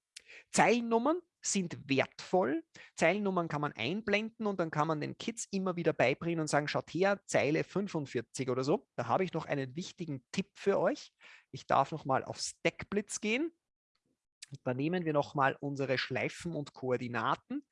Zeilennummern sind wertvoll. Zeilennummern kann man einblenden und dann kann man den Kids immer wieder beibringen und sagen, schaut her, Zeile 45 oder so. Da habe ich noch einen wichtigen Tipp für euch. Ich darf noch mal auf Stackblitz gehen. Da nehmen wir nochmal unsere Schleifen und Koordinaten.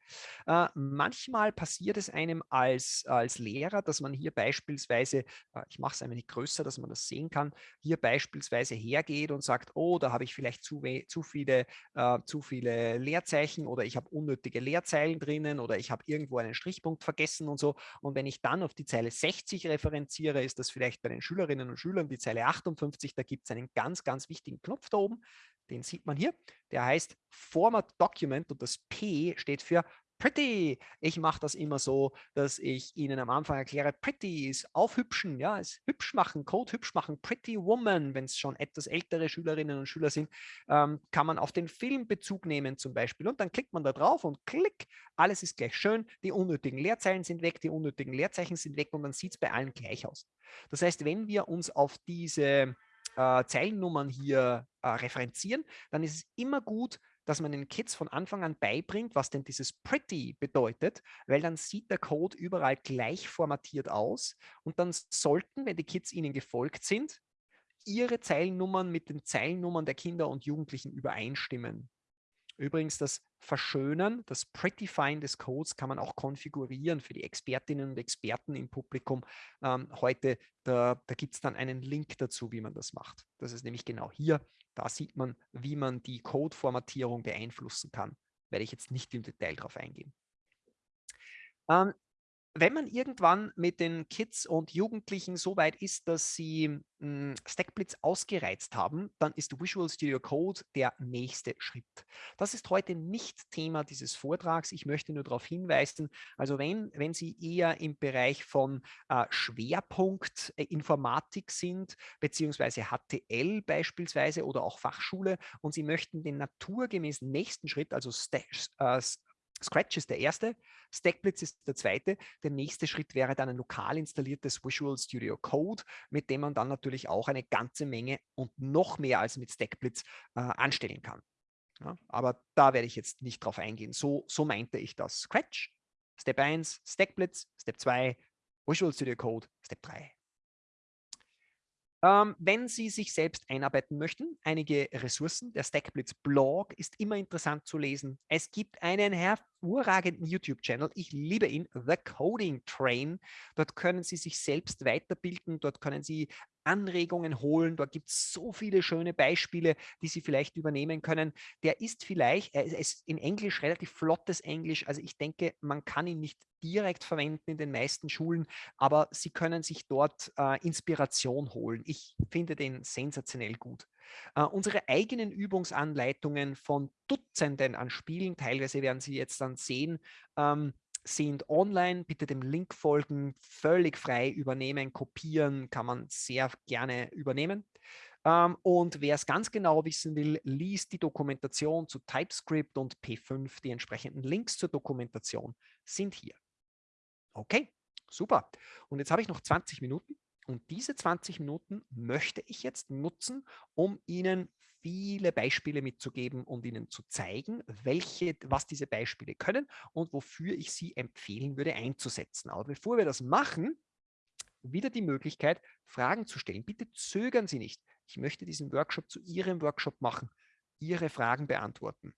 Äh, manchmal passiert es einem als, als Lehrer, dass man hier beispielsweise, äh, ich mache es ein wenig größer, dass man das sehen kann, hier beispielsweise hergeht und sagt, oh, da habe ich vielleicht zu, zu, viele, äh, zu viele Leerzeichen oder ich habe unnötige Leerzeilen drinnen oder ich habe irgendwo einen Strichpunkt vergessen und so. Und wenn ich dann auf die Zeile 60 referenziere, ist das vielleicht bei den Schülerinnen und Schülern die Zeile 58, da gibt es einen ganz, ganz wichtigen Knopf da oben den sieht man hier. Der heißt Format Document und das P steht für Pretty. Ich mache das immer so, dass ich Ihnen am Anfang erkläre, Pretty ist aufhübschen, ja, ist hübsch machen, Code hübsch machen, Pretty Woman, wenn es schon etwas ältere Schülerinnen und Schüler sind, ähm, kann man auf den Film Bezug nehmen zum Beispiel und dann klickt man da drauf und klick, alles ist gleich schön, die unnötigen Leerzeilen sind weg, die unnötigen Leerzeichen sind weg und dann sieht es bei allen gleich aus. Das heißt, wenn wir uns auf diese äh, Zeilennummern hier äh, referenzieren, dann ist es immer gut, dass man den Kids von Anfang an beibringt, was denn dieses Pretty bedeutet, weil dann sieht der Code überall gleich formatiert aus und dann sollten, wenn die Kids ihnen gefolgt sind, Ihre Zeilennummern mit den Zeilennummern der Kinder und Jugendlichen übereinstimmen. Übrigens, das Verschönern, das Prettifying des Codes kann man auch konfigurieren für die Expertinnen und Experten im Publikum. Ähm, heute, da, da gibt es dann einen Link dazu, wie man das macht. Das ist nämlich genau hier. Da sieht man, wie man die Code-Formatierung beeinflussen kann. Werde ich jetzt nicht im Detail drauf eingehen. Ähm, wenn man irgendwann mit den Kids und Jugendlichen so weit ist, dass sie hm, Stackblitz ausgereizt haben, dann ist Visual Studio Code der nächste Schritt. Das ist heute nicht Thema dieses Vortrags. Ich möchte nur darauf hinweisen, also wenn, wenn Sie eher im Bereich von äh, Schwerpunkt äh, Informatik sind, beziehungsweise HTL beispielsweise oder auch Fachschule und Sie möchten den naturgemäßen nächsten Schritt, also St äh, Scratch ist der erste, Stackblitz ist der zweite. Der nächste Schritt wäre dann ein lokal installiertes Visual Studio Code, mit dem man dann natürlich auch eine ganze Menge und noch mehr als mit Stackblitz äh, anstellen kann. Ja, aber da werde ich jetzt nicht drauf eingehen. So, so meinte ich das. Scratch, Step 1, Stackblitz, Step 2, Visual Studio Code, Step 3. Ähm, wenn Sie sich selbst einarbeiten möchten, einige Ressourcen. Der Stackblitz Blog ist immer interessant zu lesen. Es gibt einen hervorragenden YouTube-Channel. Ich liebe ihn, The Coding Train. Dort können Sie sich selbst weiterbilden. Dort können Sie Anregungen holen. Dort gibt es so viele schöne Beispiele, die Sie vielleicht übernehmen können. Der ist vielleicht, er ist in Englisch relativ flottes Englisch. Also ich denke, man kann ihn nicht direkt verwenden in den meisten Schulen, aber Sie können sich dort äh, Inspiration holen. Ich finde den sensationell gut. Uh, unsere eigenen Übungsanleitungen von Dutzenden an Spielen, teilweise werden Sie jetzt dann sehen, ähm, sind online. Bitte dem Link folgen, völlig frei übernehmen, kopieren, kann man sehr gerne übernehmen. Ähm, und wer es ganz genau wissen will, liest die Dokumentation zu TypeScript und P5. Die entsprechenden Links zur Dokumentation sind hier. Okay, super. Und jetzt habe ich noch 20 Minuten. Und diese 20 Minuten möchte ich jetzt nutzen, um Ihnen viele Beispiele mitzugeben und Ihnen zu zeigen, welche, was diese Beispiele können und wofür ich sie empfehlen würde einzusetzen. Aber bevor wir das machen, wieder die Möglichkeit, Fragen zu stellen. Bitte zögern Sie nicht. Ich möchte diesen Workshop zu Ihrem Workshop machen, Ihre Fragen beantworten.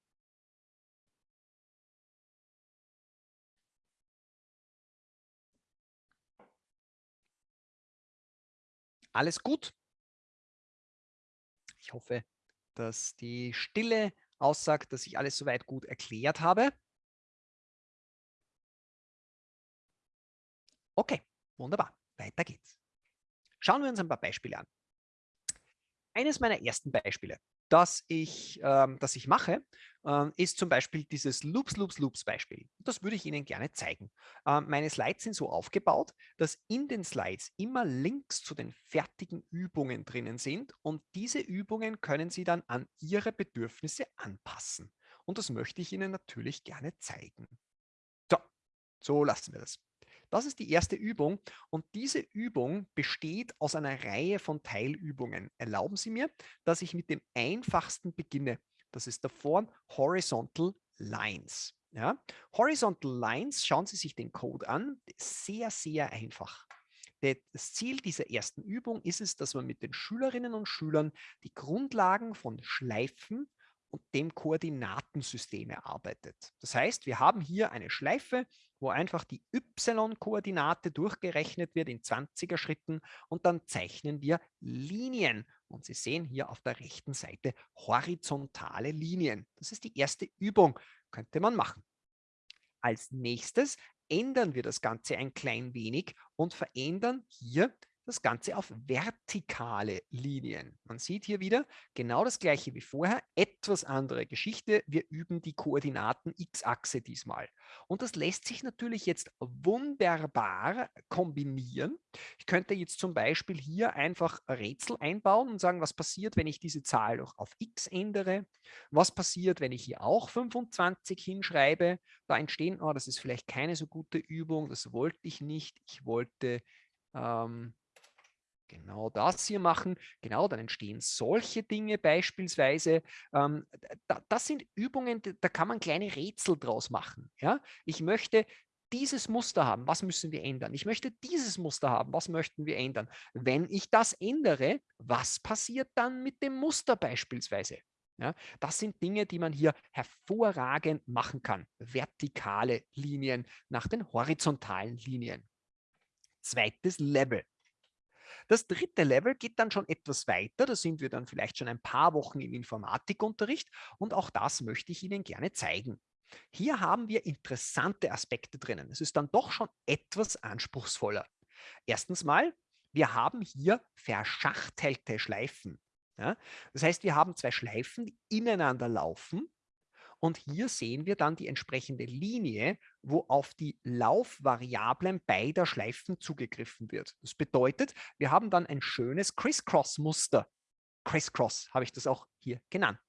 Alles gut? Ich hoffe, dass die Stille aussagt, dass ich alles soweit gut erklärt habe. Okay, wunderbar. Weiter geht's. Schauen wir uns ein paar Beispiele an. Eines meiner ersten Beispiele das ich, ähm, das ich mache, ist zum Beispiel dieses Loops, Loops, Loops Beispiel. Das würde ich Ihnen gerne zeigen. Ähm, meine Slides sind so aufgebaut, dass in den Slides immer Links zu den fertigen Übungen drinnen sind und diese Übungen können Sie dann an Ihre Bedürfnisse anpassen. Und das möchte ich Ihnen natürlich gerne zeigen. So, so lassen wir das. Das ist die erste Übung und diese Übung besteht aus einer Reihe von Teilübungen. Erlauben Sie mir, dass ich mit dem einfachsten beginne. Das ist der Form Horizontal Lines. Ja? Horizontal Lines, schauen Sie sich den Code an, sehr, sehr einfach. Das Ziel dieser ersten Übung ist es, dass man mit den Schülerinnen und Schülern die Grundlagen von Schleifen und dem Koordinatensystem erarbeitet. Das heißt, wir haben hier eine Schleife, wo einfach die y-Koordinate durchgerechnet wird in 20er Schritten und dann zeichnen wir Linien. Und Sie sehen hier auf der rechten Seite horizontale Linien. Das ist die erste Übung, könnte man machen. Als nächstes ändern wir das Ganze ein klein wenig und verändern hier das Ganze auf vertikale Linien. Man sieht hier wieder genau das gleiche wie vorher, etwas andere Geschichte. Wir üben die Koordinaten x-Achse diesmal. Und das lässt sich natürlich jetzt wunderbar kombinieren. Ich könnte jetzt zum Beispiel hier einfach Rätsel einbauen und sagen, was passiert, wenn ich diese Zahl auch auf x ändere? Was passiert, wenn ich hier auch 25 hinschreibe? Da entstehen, oh, das ist vielleicht keine so gute Übung, das wollte ich nicht. Ich wollte ähm, genau das hier machen, genau, dann entstehen solche Dinge beispielsweise. Ähm, da, das sind Übungen, da kann man kleine Rätsel draus machen. Ja? Ich möchte dieses Muster haben, was müssen wir ändern? Ich möchte dieses Muster haben, was möchten wir ändern? Wenn ich das ändere, was passiert dann mit dem Muster beispielsweise? Ja, das sind Dinge, die man hier hervorragend machen kann. Vertikale Linien nach den horizontalen Linien. Zweites Level. Das dritte Level geht dann schon etwas weiter. Da sind wir dann vielleicht schon ein paar Wochen im Informatikunterricht und auch das möchte ich Ihnen gerne zeigen. Hier haben wir interessante Aspekte drinnen. Es ist dann doch schon etwas anspruchsvoller. Erstens mal, wir haben hier verschachtelte Schleifen. Ja? Das heißt, wir haben zwei Schleifen, die ineinander laufen und hier sehen wir dann die entsprechende Linie, wo auf die Laufvariablen beider Schleifen zugegriffen wird. Das bedeutet, wir haben dann ein schönes Criss-Cross-Muster. Criss-Cross habe ich das auch hier genannt.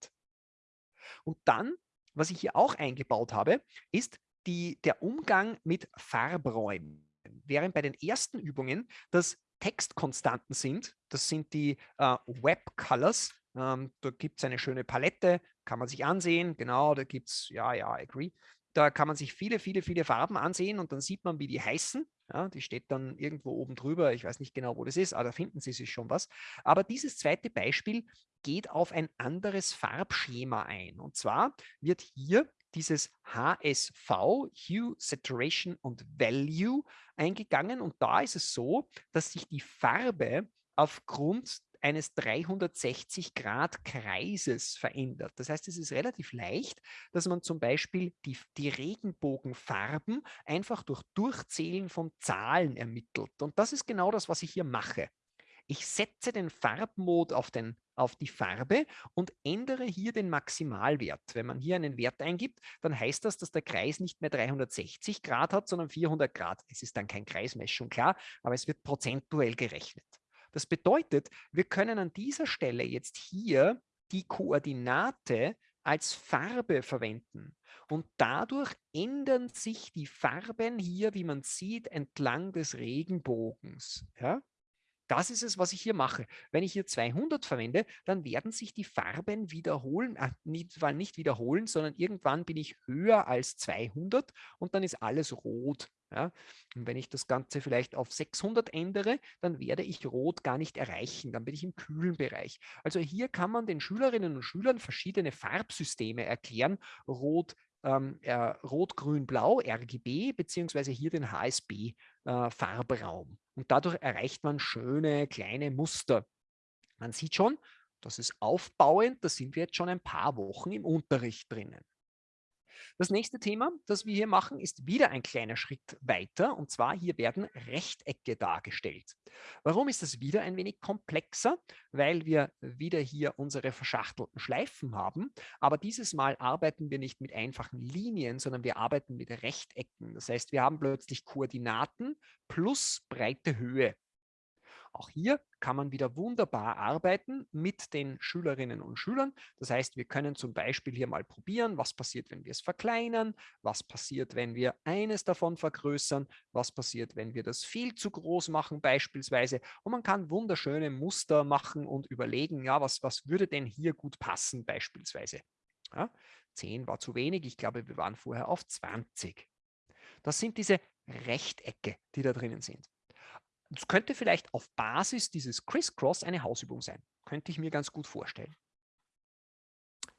Und dann, was ich hier auch eingebaut habe, ist die, der Umgang mit Farbräumen. Während bei den ersten Übungen das Textkonstanten sind, das sind die äh, Web Colors, ähm, da gibt es eine schöne Palette, kann man sich ansehen. Genau, da gibt es, ja, ja, agree. Da kann man sich viele, viele, viele Farben ansehen und dann sieht man, wie die heißen. Ja, die steht dann irgendwo oben drüber. Ich weiß nicht genau, wo das ist, aber da finden Sie sich schon was. Aber dieses zweite Beispiel geht auf ein anderes Farbschema ein. Und zwar wird hier dieses HSV, Hue, Saturation und Value eingegangen. Und da ist es so, dass sich die Farbe aufgrund eines 360-Grad-Kreises verändert. Das heißt, es ist relativ leicht, dass man zum Beispiel die, die Regenbogenfarben einfach durch Durchzählen von Zahlen ermittelt. Und das ist genau das, was ich hier mache. Ich setze den Farbmod auf, den, auf die Farbe und ändere hier den Maximalwert. Wenn man hier einen Wert eingibt, dann heißt das, dass der Kreis nicht mehr 360 Grad hat, sondern 400 Grad. Es ist dann kein Kreismessung, klar, aber es wird prozentuell gerechnet. Das bedeutet, wir können an dieser Stelle jetzt hier die Koordinate als Farbe verwenden. Und dadurch ändern sich die Farben hier, wie man sieht, entlang des Regenbogens. Ja? Das ist es, was ich hier mache. Wenn ich hier 200 verwende, dann werden sich die Farben wiederholen, äh, nicht, nicht wiederholen, sondern irgendwann bin ich höher als 200 und dann ist alles rot. Ja? Und wenn ich das Ganze vielleicht auf 600 ändere, dann werde ich Rot gar nicht erreichen. Dann bin ich im kühlen Bereich. Also hier kann man den Schülerinnen und Schülern verschiedene Farbsysteme erklären. Rot, ähm, äh, Rot, Grün, Blau, RGB, beziehungsweise hier den HSB-Farbraum. Äh, und dadurch erreicht man schöne kleine Muster. Man sieht schon, das ist aufbauend, da sind wir jetzt schon ein paar Wochen im Unterricht drinnen. Das nächste Thema, das wir hier machen, ist wieder ein kleiner Schritt weiter. Und zwar hier werden Rechtecke dargestellt. Warum ist das wieder ein wenig komplexer? Weil wir wieder hier unsere verschachtelten Schleifen haben. Aber dieses Mal arbeiten wir nicht mit einfachen Linien, sondern wir arbeiten mit Rechtecken. Das heißt, wir haben plötzlich Koordinaten plus breite Höhe. Auch hier kann man wieder wunderbar arbeiten mit den Schülerinnen und Schülern. Das heißt, wir können zum Beispiel hier mal probieren, was passiert, wenn wir es verkleinern, was passiert, wenn wir eines davon vergrößern, was passiert, wenn wir das viel zu groß machen beispielsweise. Und man kann wunderschöne Muster machen und überlegen, ja, was, was würde denn hier gut passen beispielsweise. Ja, 10 war zu wenig, ich glaube, wir waren vorher auf 20. Das sind diese Rechtecke, die da drinnen sind. Es könnte vielleicht auf Basis dieses Crisscross eine Hausübung sein. Könnte ich mir ganz gut vorstellen.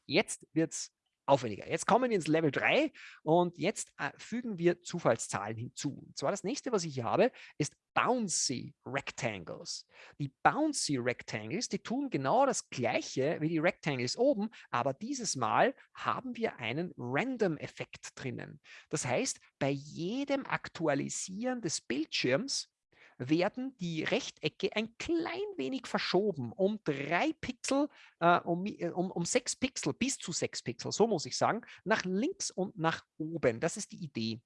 Jetzt wird es aufwendiger. Jetzt kommen wir ins Level 3 und jetzt äh, fügen wir Zufallszahlen hinzu. Und zwar das nächste, was ich hier habe, ist Bouncy Rectangles. Die Bouncy Rectangles, die tun genau das gleiche wie die Rectangles oben, aber dieses Mal haben wir einen Random-Effekt drinnen. Das heißt, bei jedem Aktualisieren des Bildschirms werden die Rechtecke ein klein wenig verschoben, um drei Pixel, äh, um, äh, um, um sechs Pixel, bis zu sechs Pixel, so muss ich sagen, nach links und nach oben. Das ist die Idee.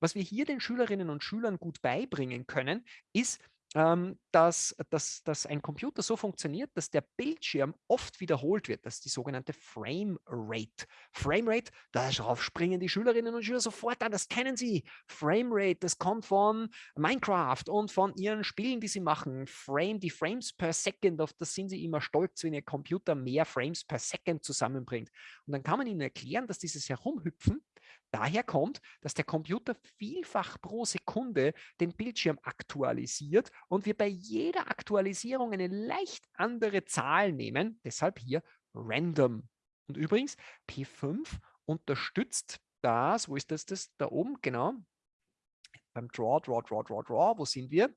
Was wir hier den Schülerinnen und Schülern gut beibringen können, ist, ähm, dass, dass, dass ein Computer so funktioniert, dass der Bildschirm oft wiederholt wird. Das ist die sogenannte Frame Rate. Frame Rate, darauf springen die Schülerinnen und Schüler sofort an, das kennen sie. Frame Rate, das kommt von Minecraft und von ihren Spielen, die sie machen. Frame, die Frames per Second, auf das sind sie immer stolz, wenn ihr Computer mehr Frames per Second zusammenbringt. Und dann kann man ihnen erklären, dass dieses Herumhüpfen Daher kommt, dass der Computer vielfach pro Sekunde den Bildschirm aktualisiert und wir bei jeder Aktualisierung eine leicht andere Zahl nehmen, deshalb hier random. Und übrigens, P5 unterstützt das, wo ist das, das da oben, genau, beim Draw, Draw, Draw, Draw, Draw, wo sind wir?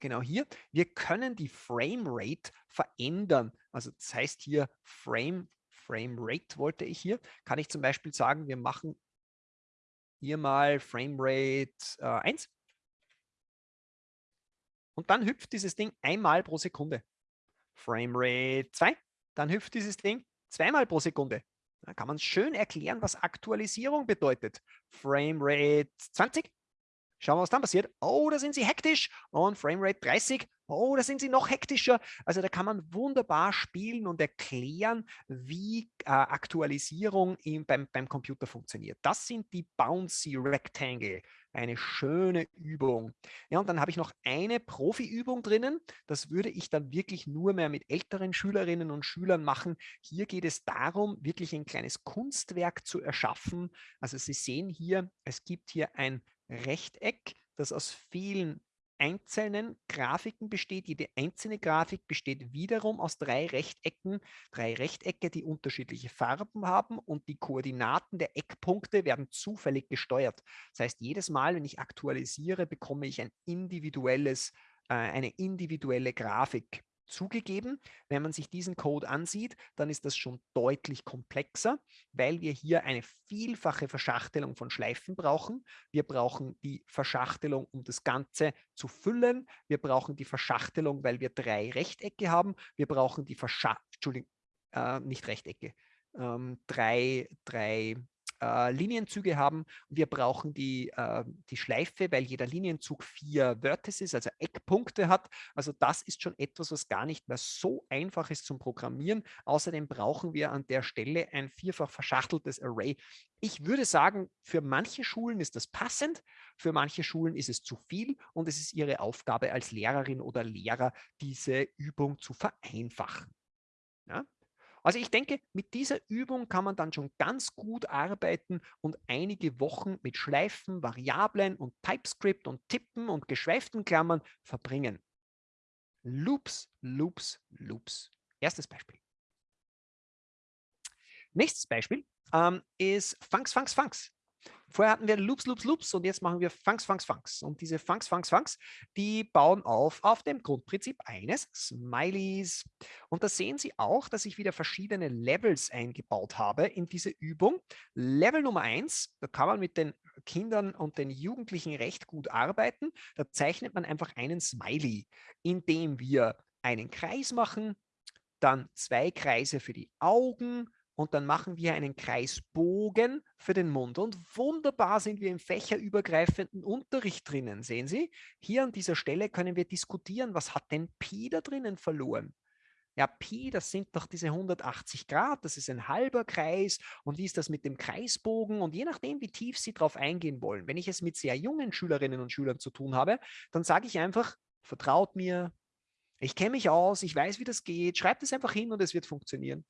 Genau hier. Wir können die Framerate verändern. Also das heißt hier Frame, Framerate wollte ich hier. Kann ich zum Beispiel sagen, wir machen hier mal Framerate äh, 1. Und dann hüpft dieses Ding einmal pro Sekunde. Framerate 2. Dann hüpft dieses Ding zweimal pro Sekunde. Da kann man schön erklären, was Aktualisierung bedeutet. Framerate 20. Schauen wir, was dann passiert. Oh, da sind sie hektisch. Und Framerate 30. Oh, da sind sie noch hektischer. Also da kann man wunderbar spielen und erklären, wie äh, Aktualisierung im, beim, beim Computer funktioniert. Das sind die Bouncy Rectangle. Eine schöne Übung. Ja, und dann habe ich noch eine Profi-Übung drinnen. Das würde ich dann wirklich nur mehr mit älteren Schülerinnen und Schülern machen. Hier geht es darum, wirklich ein kleines Kunstwerk zu erschaffen. Also Sie sehen hier, es gibt hier ein Rechteck, das aus vielen einzelnen Grafiken besteht. Jede einzelne Grafik besteht wiederum aus drei Rechtecken, drei Rechtecke, die unterschiedliche Farben haben und die Koordinaten der Eckpunkte werden zufällig gesteuert. Das heißt, jedes Mal, wenn ich aktualisiere, bekomme ich ein individuelles, äh, eine individuelle Grafik zugegeben. Wenn man sich diesen Code ansieht, dann ist das schon deutlich komplexer, weil wir hier eine vielfache Verschachtelung von Schleifen brauchen. Wir brauchen die Verschachtelung, um das Ganze zu füllen. Wir brauchen die Verschachtelung, weil wir drei Rechtecke haben. Wir brauchen die Verschachtelung, Entschuldigung, äh, nicht Rechtecke, ähm, drei, drei äh, Linienzüge haben. Wir brauchen die, äh, die Schleife, weil jeder Linienzug vier Vertices, also Eckpunkte hat. Also das ist schon etwas, was gar nicht mehr so einfach ist zum Programmieren. Außerdem brauchen wir an der Stelle ein vierfach verschachteltes Array. Ich würde sagen, für manche Schulen ist das passend, für manche Schulen ist es zu viel und es ist ihre Aufgabe als Lehrerin oder Lehrer, diese Übung zu vereinfachen. Ja? Also ich denke, mit dieser Übung kann man dann schon ganz gut arbeiten und einige Wochen mit Schleifen, Variablen und TypeScript und Tippen und geschweiften Klammern verbringen. Loops, Loops, Loops. Erstes Beispiel. Nächstes Beispiel ähm, ist Funks, Funks, Funks. Vorher hatten wir Loops, Loops, Loops und jetzt machen wir Funks, Funks, Funks. Und diese Funks, Funks, Funks, die bauen auf auf dem Grundprinzip eines Smileys. Und da sehen Sie auch, dass ich wieder verschiedene Levels eingebaut habe in diese Übung. Level Nummer eins, da kann man mit den Kindern und den Jugendlichen recht gut arbeiten. Da zeichnet man einfach einen Smiley, indem wir einen Kreis machen, dann zwei Kreise für die Augen, und dann machen wir einen Kreisbogen für den Mund. Und wunderbar sind wir im fächerübergreifenden Unterricht drinnen. Sehen Sie, hier an dieser Stelle können wir diskutieren, was hat denn Pi da drinnen verloren? Ja, Pi, das sind doch diese 180 Grad, das ist ein halber Kreis. Und wie ist das mit dem Kreisbogen? Und je nachdem, wie tief Sie darauf eingehen wollen, wenn ich es mit sehr jungen Schülerinnen und Schülern zu tun habe, dann sage ich einfach, vertraut mir, ich kenne mich aus, ich weiß, wie das geht, schreibt es einfach hin und es wird funktionieren.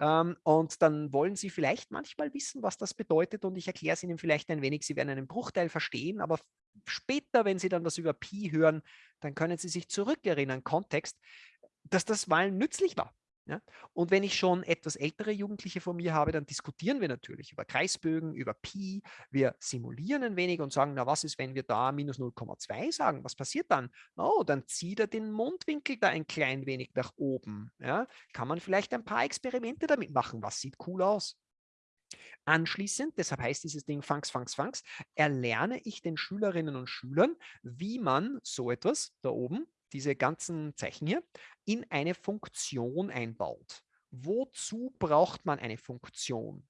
Ähm, und dann wollen Sie vielleicht manchmal wissen, was das bedeutet und ich erkläre es Ihnen vielleicht ein wenig. Sie werden einen Bruchteil verstehen, aber später, wenn Sie dann was über Pi hören, dann können Sie sich zurückerinnern, Kontext, dass das mal nützlich war. Ja? Und wenn ich schon etwas ältere Jugendliche vor mir habe, dann diskutieren wir natürlich über Kreisbögen, über Pi. Wir simulieren ein wenig und sagen, na was ist, wenn wir da minus 0,2 sagen? Was passiert dann? Oh, dann zieht er den Mundwinkel da ein klein wenig nach oben. Ja? Kann man vielleicht ein paar Experimente damit machen? Was sieht cool aus? Anschließend, deshalb heißt dieses Ding Funks, Funks, Funks, erlerne ich den Schülerinnen und Schülern, wie man so etwas da oben diese ganzen Zeichen hier, in eine Funktion einbaut. Wozu braucht man eine Funktion?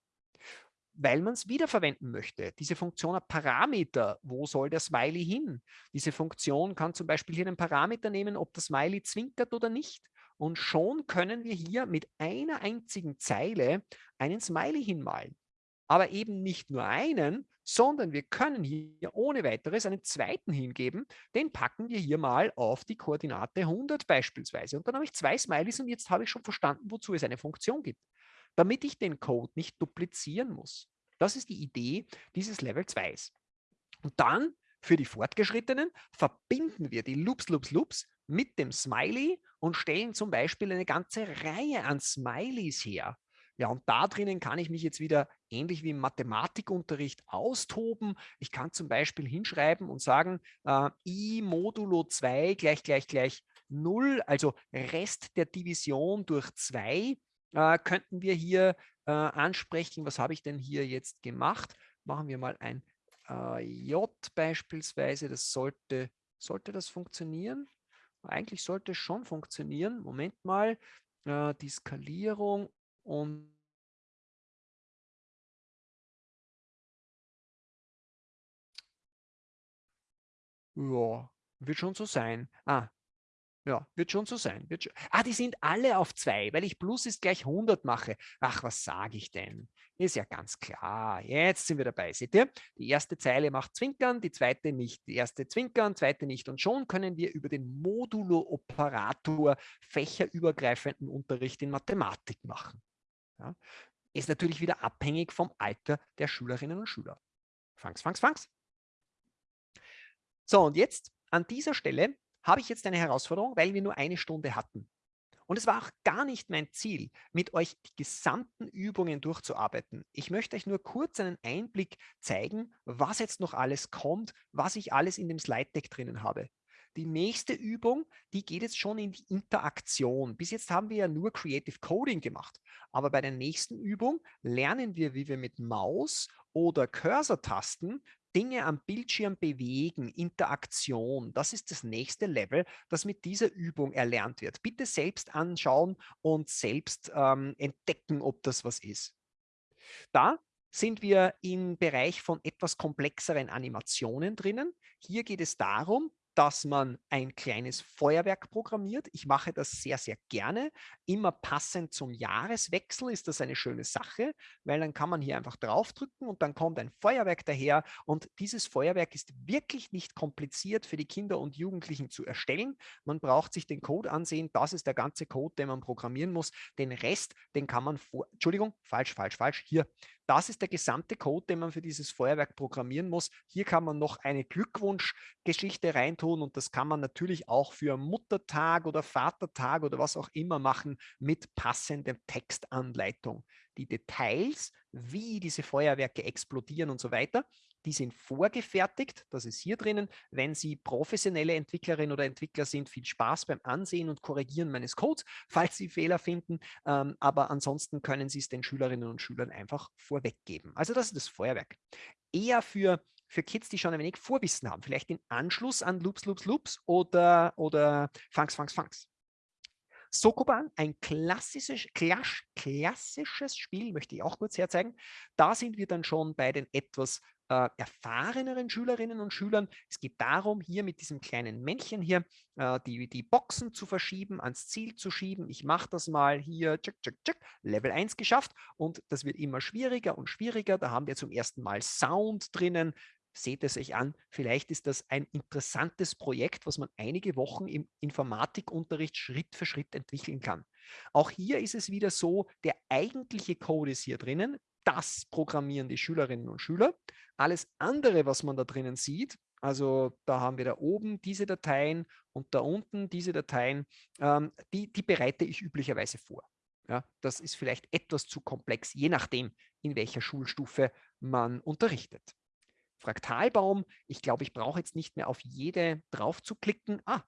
Weil man es wiederverwenden möchte. Diese Funktion hat Parameter. Wo soll der Smiley hin? Diese Funktion kann zum Beispiel hier einen Parameter nehmen, ob das Smiley zwinkert oder nicht. Und schon können wir hier mit einer einzigen Zeile einen Smiley hinmalen. Aber eben nicht nur einen, sondern wir können hier ohne weiteres einen zweiten hingeben. Den packen wir hier mal auf die Koordinate 100 beispielsweise. Und dann habe ich zwei Smileys und jetzt habe ich schon verstanden, wozu es eine Funktion gibt, damit ich den Code nicht duplizieren muss. Das ist die Idee dieses Level 2s. Und dann für die Fortgeschrittenen verbinden wir die Loops, Loops, Loops mit dem Smiley und stellen zum Beispiel eine ganze Reihe an Smileys her. Ja, und da drinnen kann ich mich jetzt wieder ähnlich wie im Mathematikunterricht austoben. Ich kann zum Beispiel hinschreiben und sagen, äh, i modulo 2 gleich gleich gleich 0, also Rest der Division durch 2, äh, könnten wir hier äh, ansprechen. Was habe ich denn hier jetzt gemacht? Machen wir mal ein äh, J beispielsweise. Das sollte, sollte das funktionieren? Eigentlich sollte es schon funktionieren. Moment mal, äh, die Skalierung und ja, wird schon so sein. Ah, ja, wird schon so sein. Wird schon. Ah, die sind alle auf zwei, weil ich Plus ist gleich 100 mache. Ach, was sage ich denn? Ist ja ganz klar. Jetzt sind wir dabei. Seht ihr? Die erste Zeile macht Zwinkern, die zweite nicht. Die erste Zwinkern, zweite nicht. Und schon können wir über den Modulo-Operator fächerübergreifenden Unterricht in Mathematik machen. Ja? Ist natürlich wieder abhängig vom Alter der Schülerinnen und Schüler. Fangs, fangs, fangs. So, und jetzt an dieser Stelle habe ich jetzt eine Herausforderung, weil wir nur eine Stunde hatten. Und es war auch gar nicht mein Ziel, mit euch die gesamten Übungen durchzuarbeiten. Ich möchte euch nur kurz einen Einblick zeigen, was jetzt noch alles kommt, was ich alles in dem Slide Deck drinnen habe. Die nächste Übung, die geht jetzt schon in die Interaktion. Bis jetzt haben wir ja nur Creative Coding gemacht. Aber bei der nächsten Übung lernen wir, wie wir mit Maus oder Cursor-Tasten Dinge am Bildschirm bewegen, Interaktion, das ist das nächste Level, das mit dieser Übung erlernt wird. Bitte selbst anschauen und selbst ähm, entdecken, ob das was ist. Da sind wir im Bereich von etwas komplexeren Animationen drinnen. Hier geht es darum, dass man ein kleines Feuerwerk programmiert. Ich mache das sehr, sehr gerne. Immer passend zum Jahreswechsel ist das eine schöne Sache, weil dann kann man hier einfach draufdrücken und dann kommt ein Feuerwerk daher. Und dieses Feuerwerk ist wirklich nicht kompliziert für die Kinder und Jugendlichen zu erstellen. Man braucht sich den Code ansehen. Das ist der ganze Code, den man programmieren muss. Den Rest, den kann man vor, Entschuldigung, falsch, falsch, falsch, hier das ist der gesamte Code, den man für dieses Feuerwerk programmieren muss. Hier kann man noch eine Glückwunschgeschichte reintun und das kann man natürlich auch für Muttertag oder Vatertag oder was auch immer machen mit passender Textanleitung. Die Details, wie diese Feuerwerke explodieren und so weiter, die sind vorgefertigt, das ist hier drinnen. Wenn Sie professionelle Entwicklerin oder Entwickler sind, viel Spaß beim Ansehen und Korrigieren meines Codes, falls Sie Fehler finden. Ähm, aber ansonsten können Sie es den Schülerinnen und Schülern einfach vorweggeben. Also das ist das Feuerwerk. Eher für für Kids, die schon ein wenig Vorwissen haben, vielleicht in Anschluss an Loops, Loops, Loops oder, oder Funks, Funks, Funks. Sokoban, ein klassisches, klassisches Spiel, möchte ich auch kurz herzeigen. Da sind wir dann schon bei den etwas äh, erfahreneren Schülerinnen und Schülern. Es geht darum, hier mit diesem kleinen Männchen hier äh, die, die Boxen zu verschieben, ans Ziel zu schieben. Ich mache das mal hier, tschuk, tschuk, tschuk, Level 1 geschafft und das wird immer schwieriger und schwieriger. Da haben wir zum ersten Mal Sound drinnen. Seht es euch an, vielleicht ist das ein interessantes Projekt, was man einige Wochen im Informatikunterricht Schritt für Schritt entwickeln kann. Auch hier ist es wieder so, der eigentliche Code ist hier drinnen das programmieren die Schülerinnen und Schüler. Alles andere, was man da drinnen sieht, also da haben wir da oben diese Dateien und da unten diese Dateien, ähm, die, die bereite ich üblicherweise vor. Ja, das ist vielleicht etwas zu komplex, je nachdem, in welcher Schulstufe man unterrichtet. Fraktalbaum, ich glaube, ich brauche jetzt nicht mehr auf jede drauf zu klicken. Ah,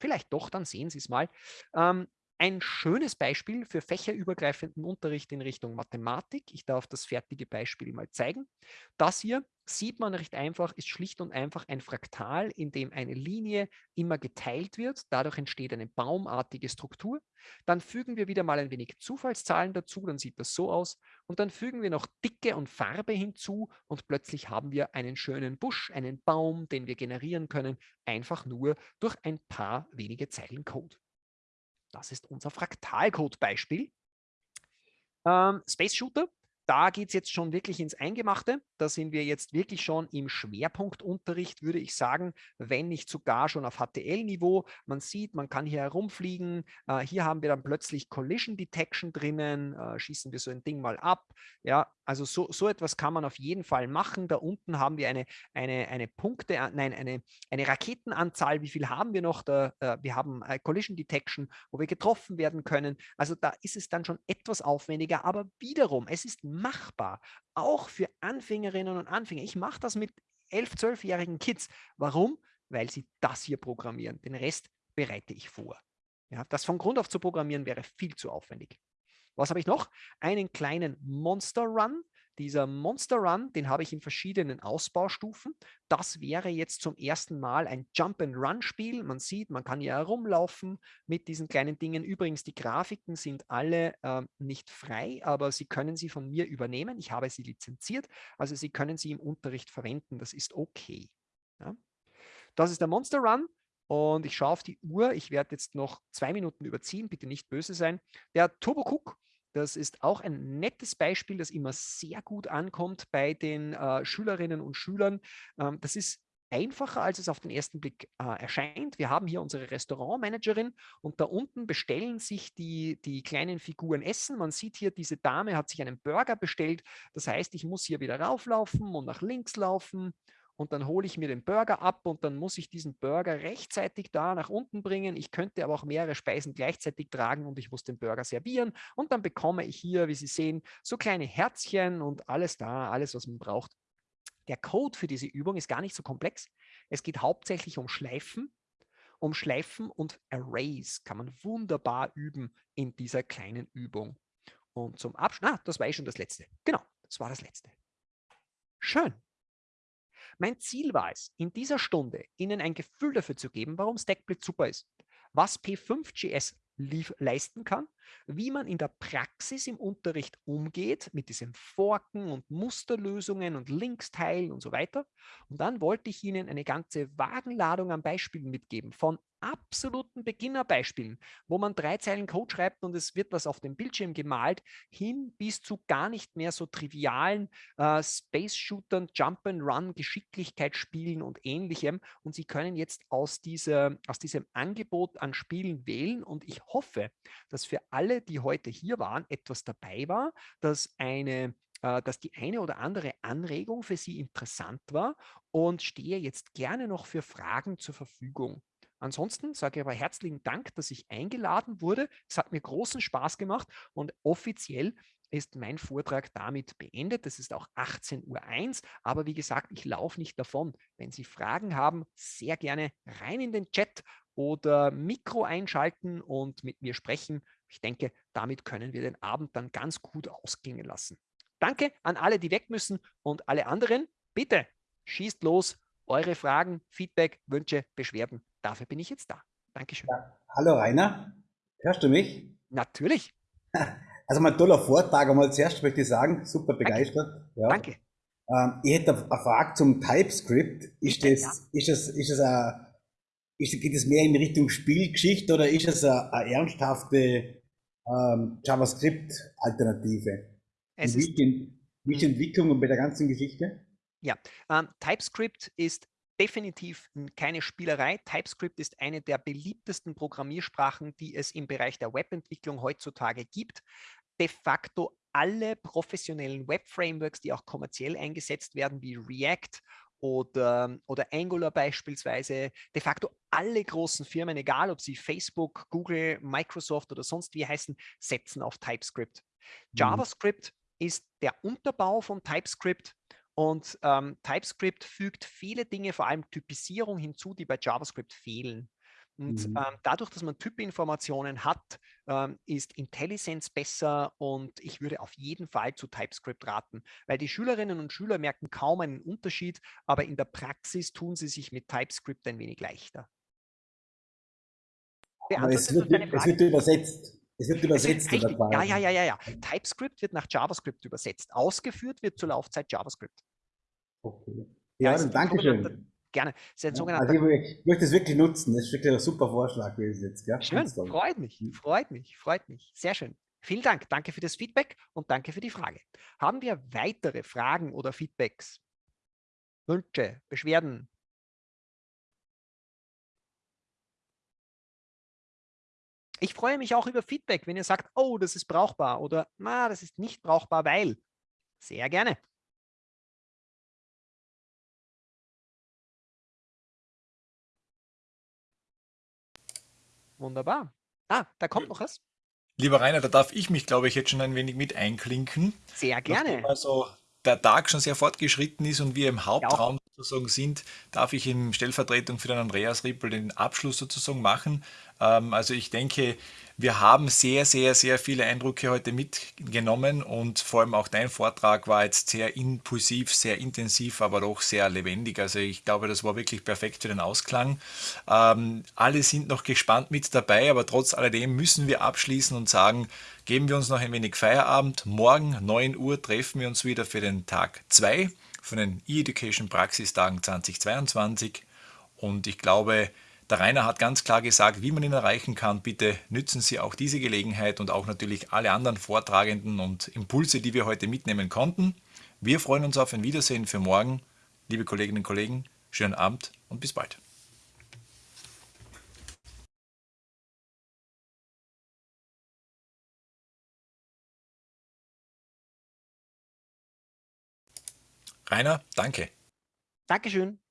vielleicht doch, dann sehen Sie es mal. Ähm, ein schönes Beispiel für fächerübergreifenden Unterricht in Richtung Mathematik. Ich darf das fertige Beispiel mal zeigen. Das hier sieht man recht einfach, ist schlicht und einfach ein Fraktal, in dem eine Linie immer geteilt wird. Dadurch entsteht eine baumartige Struktur. Dann fügen wir wieder mal ein wenig Zufallszahlen dazu, dann sieht das so aus. Und dann fügen wir noch Dicke und Farbe hinzu und plötzlich haben wir einen schönen Busch, einen Baum, den wir generieren können, einfach nur durch ein paar wenige Zeilen Code. Das ist unser Fraktalcode-Beispiel. Ähm, Space Shooter, da geht es jetzt schon wirklich ins Eingemachte. Da sind wir jetzt wirklich schon im Schwerpunktunterricht, würde ich sagen, wenn nicht sogar schon auf HTL-Niveau. Man sieht, man kann hier herumfliegen. Äh, hier haben wir dann plötzlich Collision Detection drinnen. Äh, schießen wir so ein Ding mal ab. Ja, Also so, so etwas kann man auf jeden Fall machen. Da unten haben wir eine, eine, eine Punkte, äh, nein, eine, eine Raketenanzahl. Wie viel haben wir noch? Da, äh, wir haben äh, Collision Detection, wo wir getroffen werden können. Also da ist es dann schon etwas aufwendiger, aber wiederum, es ist machbar. Auch für Anfängerinnen und Anfänger. Ich mache das mit 11-, 12-jährigen Kids. Warum? Weil sie das hier programmieren. Den Rest bereite ich vor. Ja, das von Grund auf zu programmieren wäre viel zu aufwendig. Was habe ich noch? Einen kleinen Monster Run. Dieser Monster Run, den habe ich in verschiedenen Ausbaustufen. Das wäre jetzt zum ersten Mal ein Jump-and-Run-Spiel. Man sieht, man kann ja herumlaufen mit diesen kleinen Dingen. Übrigens, die Grafiken sind alle äh, nicht frei, aber Sie können sie von mir übernehmen. Ich habe sie lizenziert, also Sie können sie im Unterricht verwenden. Das ist okay. Ja. Das ist der Monster Run. Und ich schaue auf die Uhr. Ich werde jetzt noch zwei Minuten überziehen. Bitte nicht böse sein. Der Turbo Cook das ist auch ein nettes Beispiel, das immer sehr gut ankommt bei den äh, Schülerinnen und Schülern. Ähm, das ist einfacher, als es auf den ersten Blick äh, erscheint. Wir haben hier unsere Restaurantmanagerin und da unten bestellen sich die, die kleinen Figuren Essen. Man sieht hier, diese Dame hat sich einen Burger bestellt. Das heißt, ich muss hier wieder rauflaufen und nach links laufen und dann hole ich mir den Burger ab und dann muss ich diesen Burger rechtzeitig da nach unten bringen. Ich könnte aber auch mehrere Speisen gleichzeitig tragen und ich muss den Burger servieren und dann bekomme ich hier, wie Sie sehen, so kleine Herzchen und alles da, alles, was man braucht. Der Code für diese Übung ist gar nicht so komplex. Es geht hauptsächlich um Schleifen. Um Schleifen und Arrays kann man wunderbar üben in dieser kleinen Übung. Und zum Abschluss, ah, das war eh schon das letzte. Genau, das war das letzte. Schön. Mein Ziel war es, in dieser Stunde Ihnen ein Gefühl dafür zu geben, warum Stackblitz super ist, was P5GS leisten kann, wie man in der Praxis im Unterricht umgeht mit diesem Forken und Musterlösungen und Linksteilen und so weiter. Und dann wollte ich Ihnen eine ganze Wagenladung an Beispielen mitgeben von absoluten Beginnerbeispielen, wo man drei Zeilen Code schreibt und es wird was auf dem Bildschirm gemalt, hin bis zu gar nicht mehr so trivialen äh, Space-Shootern, Jump-and-Run, Geschicklichkeitsspielen und ähnlichem. Und Sie können jetzt aus, dieser, aus diesem Angebot an Spielen wählen und ich hoffe, dass für alle, die heute hier waren, etwas dabei war, dass eine äh, dass die eine oder andere Anregung für Sie interessant war und stehe jetzt gerne noch für Fragen zur Verfügung. Ansonsten sage ich aber herzlichen Dank, dass ich eingeladen wurde. Es hat mir großen Spaß gemacht und offiziell ist mein Vortrag damit beendet. Das ist auch 18.01 Uhr, aber wie gesagt, ich laufe nicht davon. Wenn Sie Fragen haben, sehr gerne rein in den Chat oder Mikro einschalten und mit mir sprechen. Ich denke, damit können wir den Abend dann ganz gut ausklingen lassen. Danke an alle, die weg müssen und alle anderen, bitte schießt los, eure Fragen, Feedback, Wünsche, Beschwerden. Dafür bin ich jetzt da. Dankeschön. Ja, hallo Rainer, hörst du mich? Natürlich. Also mein toller Vortrag, einmal zuerst möchte ich sagen, super begeistert. Danke. Ja. Danke. Ähm, ich hätte eine Frage zum TypeScript. Ist das, ja. ist das, ist das ein, ist, geht es mehr in Richtung Spielgeschichte oder ist es eine, eine ernsthafte ähm, JavaScript-Alternative? Wie die, wie ist die Entwicklung bei der ganzen Geschichte? Ja, ähm, TypeScript ist definitiv keine Spielerei. TypeScript ist eine der beliebtesten Programmiersprachen, die es im Bereich der Webentwicklung heutzutage gibt. De facto alle professionellen Web-Frameworks, die auch kommerziell eingesetzt werden, wie React oder, oder Angular beispielsweise, de facto alle großen Firmen, egal ob sie Facebook, Google, Microsoft oder sonst wie heißen, setzen auf TypeScript. Mhm. JavaScript ist der Unterbau von TypeScript und ähm, TypeScript fügt viele Dinge, vor allem Typisierung hinzu, die bei JavaScript fehlen. Und mhm. ähm, dadurch, dass man Typinformationen hat, ähm, ist IntelliSense besser und ich würde auf jeden Fall zu TypeScript raten, weil die Schülerinnen und Schüler merken kaum einen Unterschied, aber in der Praxis tun sie sich mit TypeScript ein wenig leichter. Es wird, es wird, übersetzt. Es wird übersetzt. Es ja, ja, ja, ja, ja. TypeScript wird nach JavaScript übersetzt. Ausgeführt wird zur Laufzeit JavaScript. Okay. Ja, ja danke schön. Gerne. Ja, also ich, ich, möchte es wirklich nutzen. Das ist wirklich ein super Vorschlag gewesen jetzt. Gell? Schön, freut mich, hm. freut mich, freut mich. Sehr schön. Vielen Dank. Danke für das Feedback und danke für die Frage. Haben wir weitere Fragen oder Feedbacks? Wünsche, Beschwerden, Ich freue mich auch über Feedback, wenn ihr sagt, oh, das ist brauchbar oder na, das ist nicht brauchbar, weil. Sehr gerne. Wunderbar. Ah, da kommt noch was. Lieber Rainer, da darf ich mich, glaube ich, jetzt schon ein wenig mit einklinken. Sehr gerne. Also der Tag schon sehr fortgeschritten ist und wir im Hauptraum sozusagen sind, darf ich in Stellvertretung für den Andreas Rippel den Abschluss sozusagen machen. Ähm, also ich denke, wir haben sehr, sehr, sehr viele Eindrücke heute mitgenommen und vor allem auch dein Vortrag war jetzt sehr impulsiv, sehr intensiv, aber doch sehr lebendig. Also ich glaube, das war wirklich perfekt für den Ausklang. Ähm, alle sind noch gespannt mit dabei, aber trotz alledem müssen wir abschließen und sagen, geben wir uns noch ein wenig Feierabend. Morgen 9 Uhr treffen wir uns wieder für den Tag 2 von den E-Education Praxistagen 2022 und ich glaube, der Rainer hat ganz klar gesagt, wie man ihn erreichen kann. Bitte nützen Sie auch diese Gelegenheit und auch natürlich alle anderen Vortragenden und Impulse, die wir heute mitnehmen konnten. Wir freuen uns auf ein Wiedersehen für morgen. Liebe Kolleginnen und Kollegen, schönen Abend und bis bald. Rainer, danke. Dankeschön.